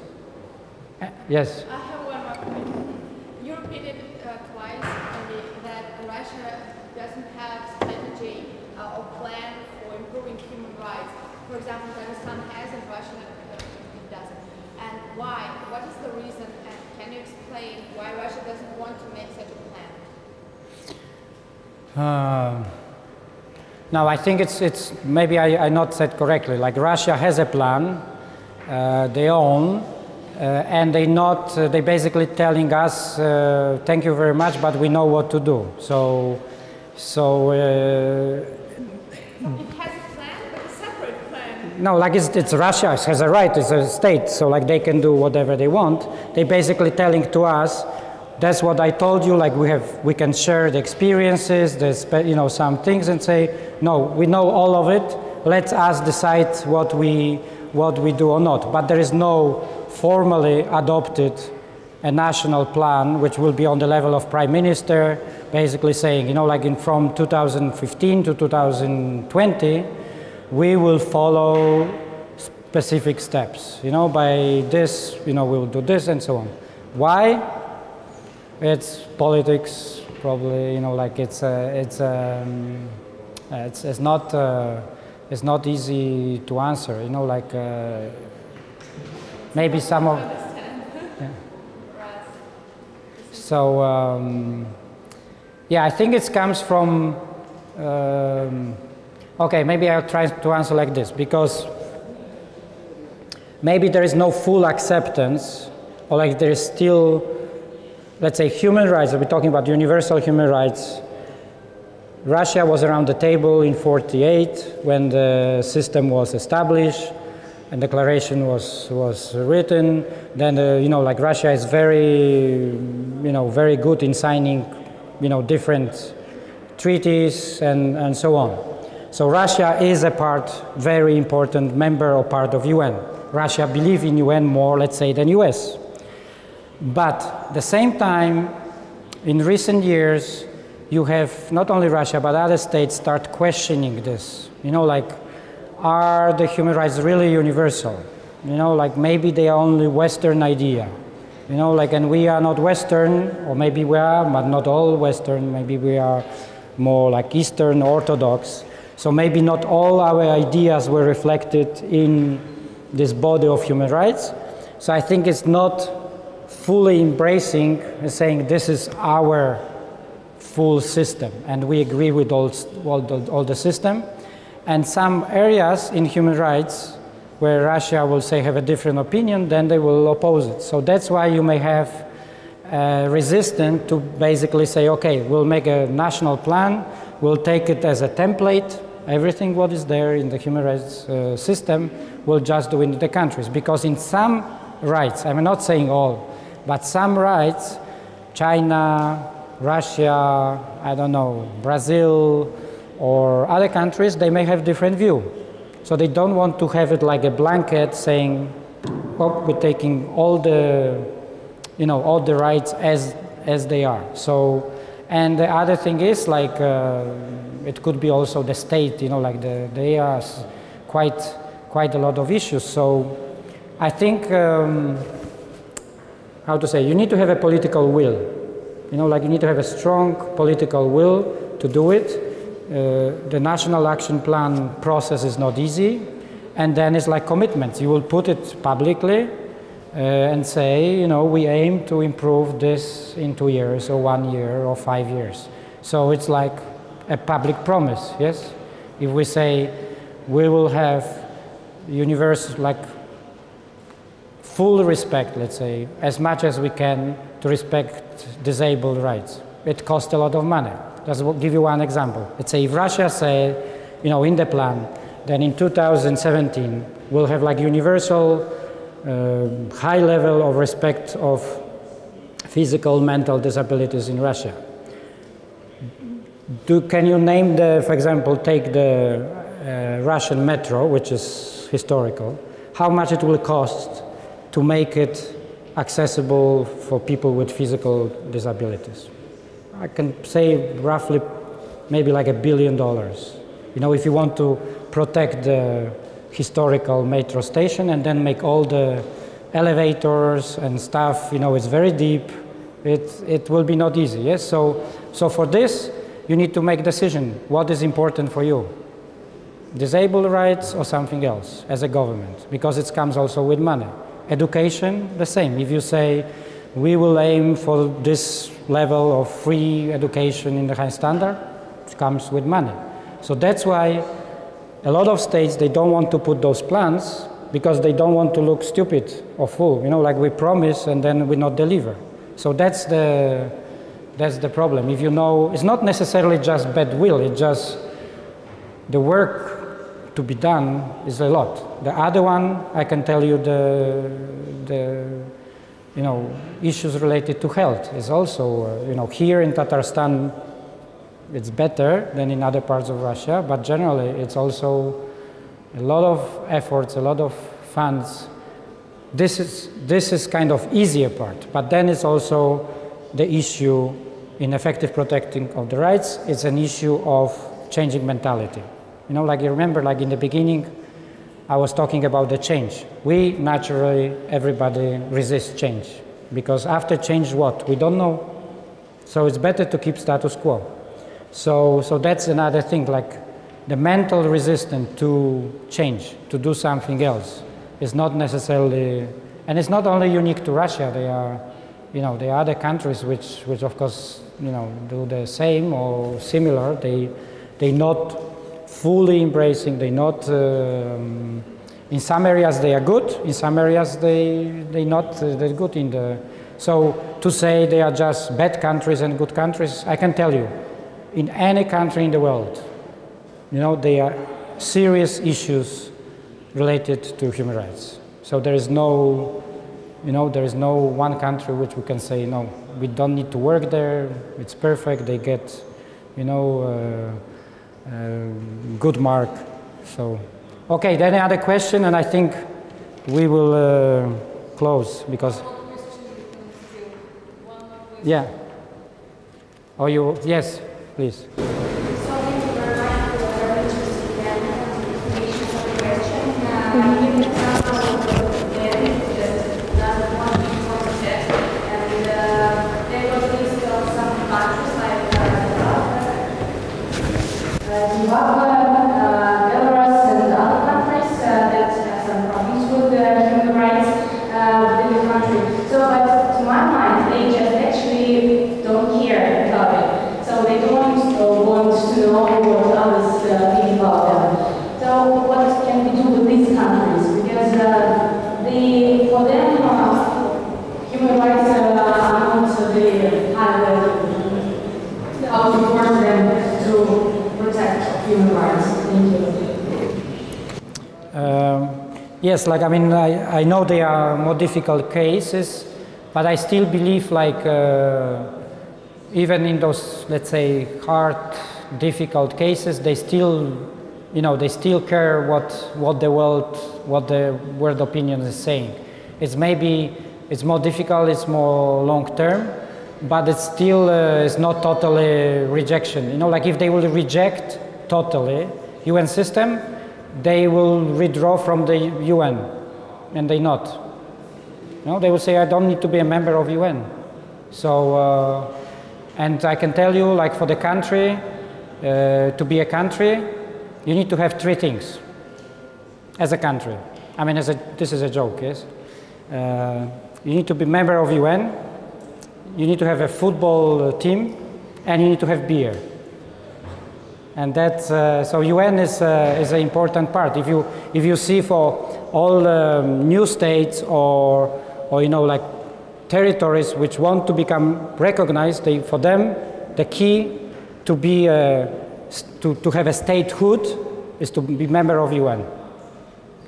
Yes. I have one more question. You repeated uh, twice that Russia doesn't have strategy uh, or plan for improving human rights. For example, Kazakhstan has and Russia it doesn't. And why? What is the reason? And can you explain why Russia doesn't want to make such a plan? Uh, no, I think it's, it's maybe I, I not said correctly. Like Russia has a plan, uh, their own, uh, and they not, uh, they basically telling us, uh, thank you very much, but we know what to do. So, so. it has a plan, but a separate plan. No, like it's, it's Russia it has a right, it's a state, so like they can do whatever they want. They basically telling to us, that's what I told you. Like we have, we can share the experiences, the you know some things, and say, no, we know all of it. Let us decide what we what we do or not. But there is no formally adopted a national plan, which will be on the level of prime minister, basically saying, you know, like in from 2015 to 2020, we will follow specific steps. You know, by this, you know, we will do this and so on. Why? It's politics, probably. You know, like it's uh, it's um, it's it's not uh, it's not easy to answer. You know, like uh, maybe some of. So um, yeah, I think it comes from. Um, okay, maybe I'll try to answer like this because maybe there is no full acceptance, or like there is still let's say human rights, we're talking about universal human rights. Russia was around the table in 48 when the system was established and declaration was, was written. Then, uh, you know, like Russia is very, you know, very good in signing, you know, different treaties and, and so on. So Russia is a part, very important member or part of UN. Russia believes in UN more, let's say, than US. But at the same time, in recent years, you have not only Russia, but other states start questioning this. You know, like, are the human rights really universal? You know, like maybe they are only Western idea. You know, like, and we are not Western, or maybe we are, but not all Western. Maybe we are more like Eastern Orthodox. So maybe not all our ideas were reflected in this body of human rights. So I think it's not fully embracing and saying this is our full system and we agree with all, all, the, all the system. And some areas in human rights where Russia will say have a different opinion, then they will oppose it. So that's why you may have uh, resistant to basically say, okay, we'll make a national plan, we'll take it as a template, everything what is there in the human rights uh, system, we'll just do in the countries. Because in some rights, I'm not saying all, but some rights, China, Russia, I don't know, Brazil, or other countries, they may have different view. So they don't want to have it like a blanket saying, oh, we're taking all the, you know, all the rights as, as they are. So, and the other thing is like, uh, it could be also the state, you know, like the, they are quite, quite a lot of issues. So I think, um, how to say, you need to have a political will. You know, like you need to have a strong political will to do it uh, the national action plan process is not easy, and then it's like commitments. You will put it publicly uh, and say, you know, we aim to improve this in two years or one year or five years. So it's like a public promise, yes? If we say we will have universe like full respect, let's say, as much as we can to respect disabled rights. It costs a lot of money. Just give you one example. Let's say if Russia say, you know, in the plan, then in 2017 we'll have like universal uh, high level of respect of physical, mental disabilities in Russia. Do, can you name the, for example, take the uh, Russian metro, which is historical, how much it will cost to make it accessible for people with physical disabilities? I can say roughly maybe like a billion dollars. You know, if you want to protect the historical metro station and then make all the elevators and stuff, you know, it's very deep. It, it will be not easy, yes? So, so for this, you need to make decision. What is important for you? Disabled rights or something else as a government? Because it comes also with money. Education, the same. If you say, we will aim for this level of free education in the high standard. It comes with money. So that's why a lot of states, they don't want to put those plans because they don't want to look stupid or fool, you know, like we promise and then we not deliver. So that's the, that's the problem. If you know, it's not necessarily just bad will, it's just the work to be done is a lot. The other one, I can tell you the, the you know, issues related to health is also, uh, you know, here in Tatarstan, it's better than in other parts of Russia, but generally it's also a lot of efforts, a lot of funds. This is, this is kind of easier part, but then it's also the issue in effective protecting of the rights, it's an issue of changing mentality. You know, like you remember, like in the beginning, I was talking about the change. We naturally, everybody resists change because after change what? We don't know. So it's better to keep status quo. So, so that's another thing, like the mental resistance to change, to do something else is not necessarily, and it's not only unique to Russia, they are, you know, there are other countries which, which of course, you know, do the same or similar. They, they not fully embracing, they not, um, in some areas they are good, in some areas they, they not uh, that good in the, so to say they are just bad countries and good countries, I can tell you, in any country in the world, you know, there are serious issues related to human rights. So there is no, you know, there is no one country which we can say, no, we don't need to work there, it's perfect, they get, you know, uh, good mark. So, okay, then another question, and I think we will uh, close because. Yeah. Oh, you yes, please. Yes, like I mean, I, I know they are more difficult cases, but I still believe like uh, even in those, let's say, hard, difficult cases, they still, you know, they still care what what the world, what the world opinion is saying. It's maybe it's more difficult, it's more long term, but it's still uh, it's not totally rejection. You know, like if they will reject totally UN system, they will withdraw from the UN, and they not. No, they will say, I don't need to be a member of UN. So, uh, and I can tell you, like for the country, uh, to be a country, you need to have three things as a country. I mean, as a, this is a joke, yes? Uh, you need to be member of UN, you need to have a football team, and you need to have beer. And that's, uh, so UN is, uh, is an important part. If you, if you see for all um, new states or, or, you know, like territories which want to become recognized, they, for them, the key to be, uh, to, to have a statehood is to be member of UN.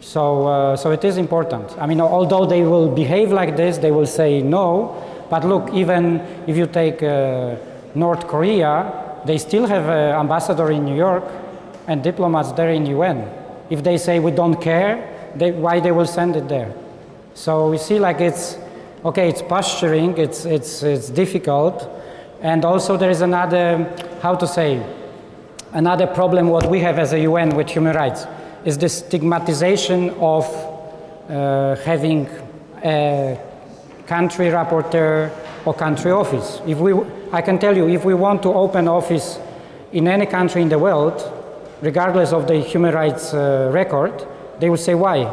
So, uh, so it is important. I mean, although they will behave like this, they will say no, but look, even if you take uh, North Korea, they still have an ambassador in New York and diplomats there in UN. If they say we don't care, they, why they will send it there? So we see like it's, okay, it's posturing, it's, it's, it's difficult. And also there is another, how to say, another problem what we have as a UN with human rights is the stigmatization of uh, having a country rapporteur or country office. If we, I can tell you, if we want to open office in any country in the world, regardless of the human rights uh, record, they will say, why?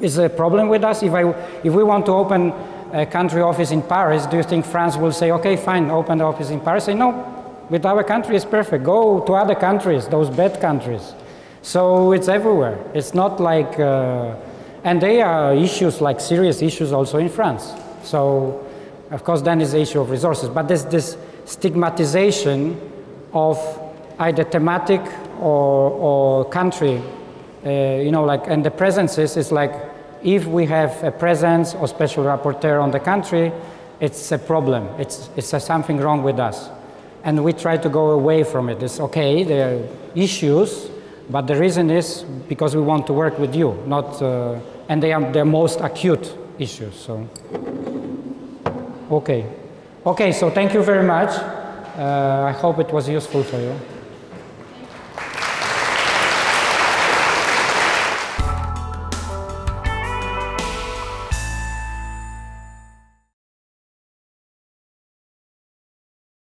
Is there a problem with us? If, I, if we want to open a country office in Paris, do you think France will say, okay, fine, open the office in Paris? Say, no, with our country it's perfect. Go to other countries, those bad countries. So it's everywhere. It's not like, uh, and there are issues like serious issues also in France. So of course, then is the issue of resources. But there's this stigmatization of either thematic or, or country, uh, you know, like, and the presences is like, if we have a presence or special rapporteur on the country, it's a problem. It's, it's something wrong with us. And we try to go away from it. It's okay, there are issues, but the reason is because we want to work with you, not, uh, and they are the most acute issues. So. Okay. Okay, so thank you very much. Uh, I hope it was useful for you.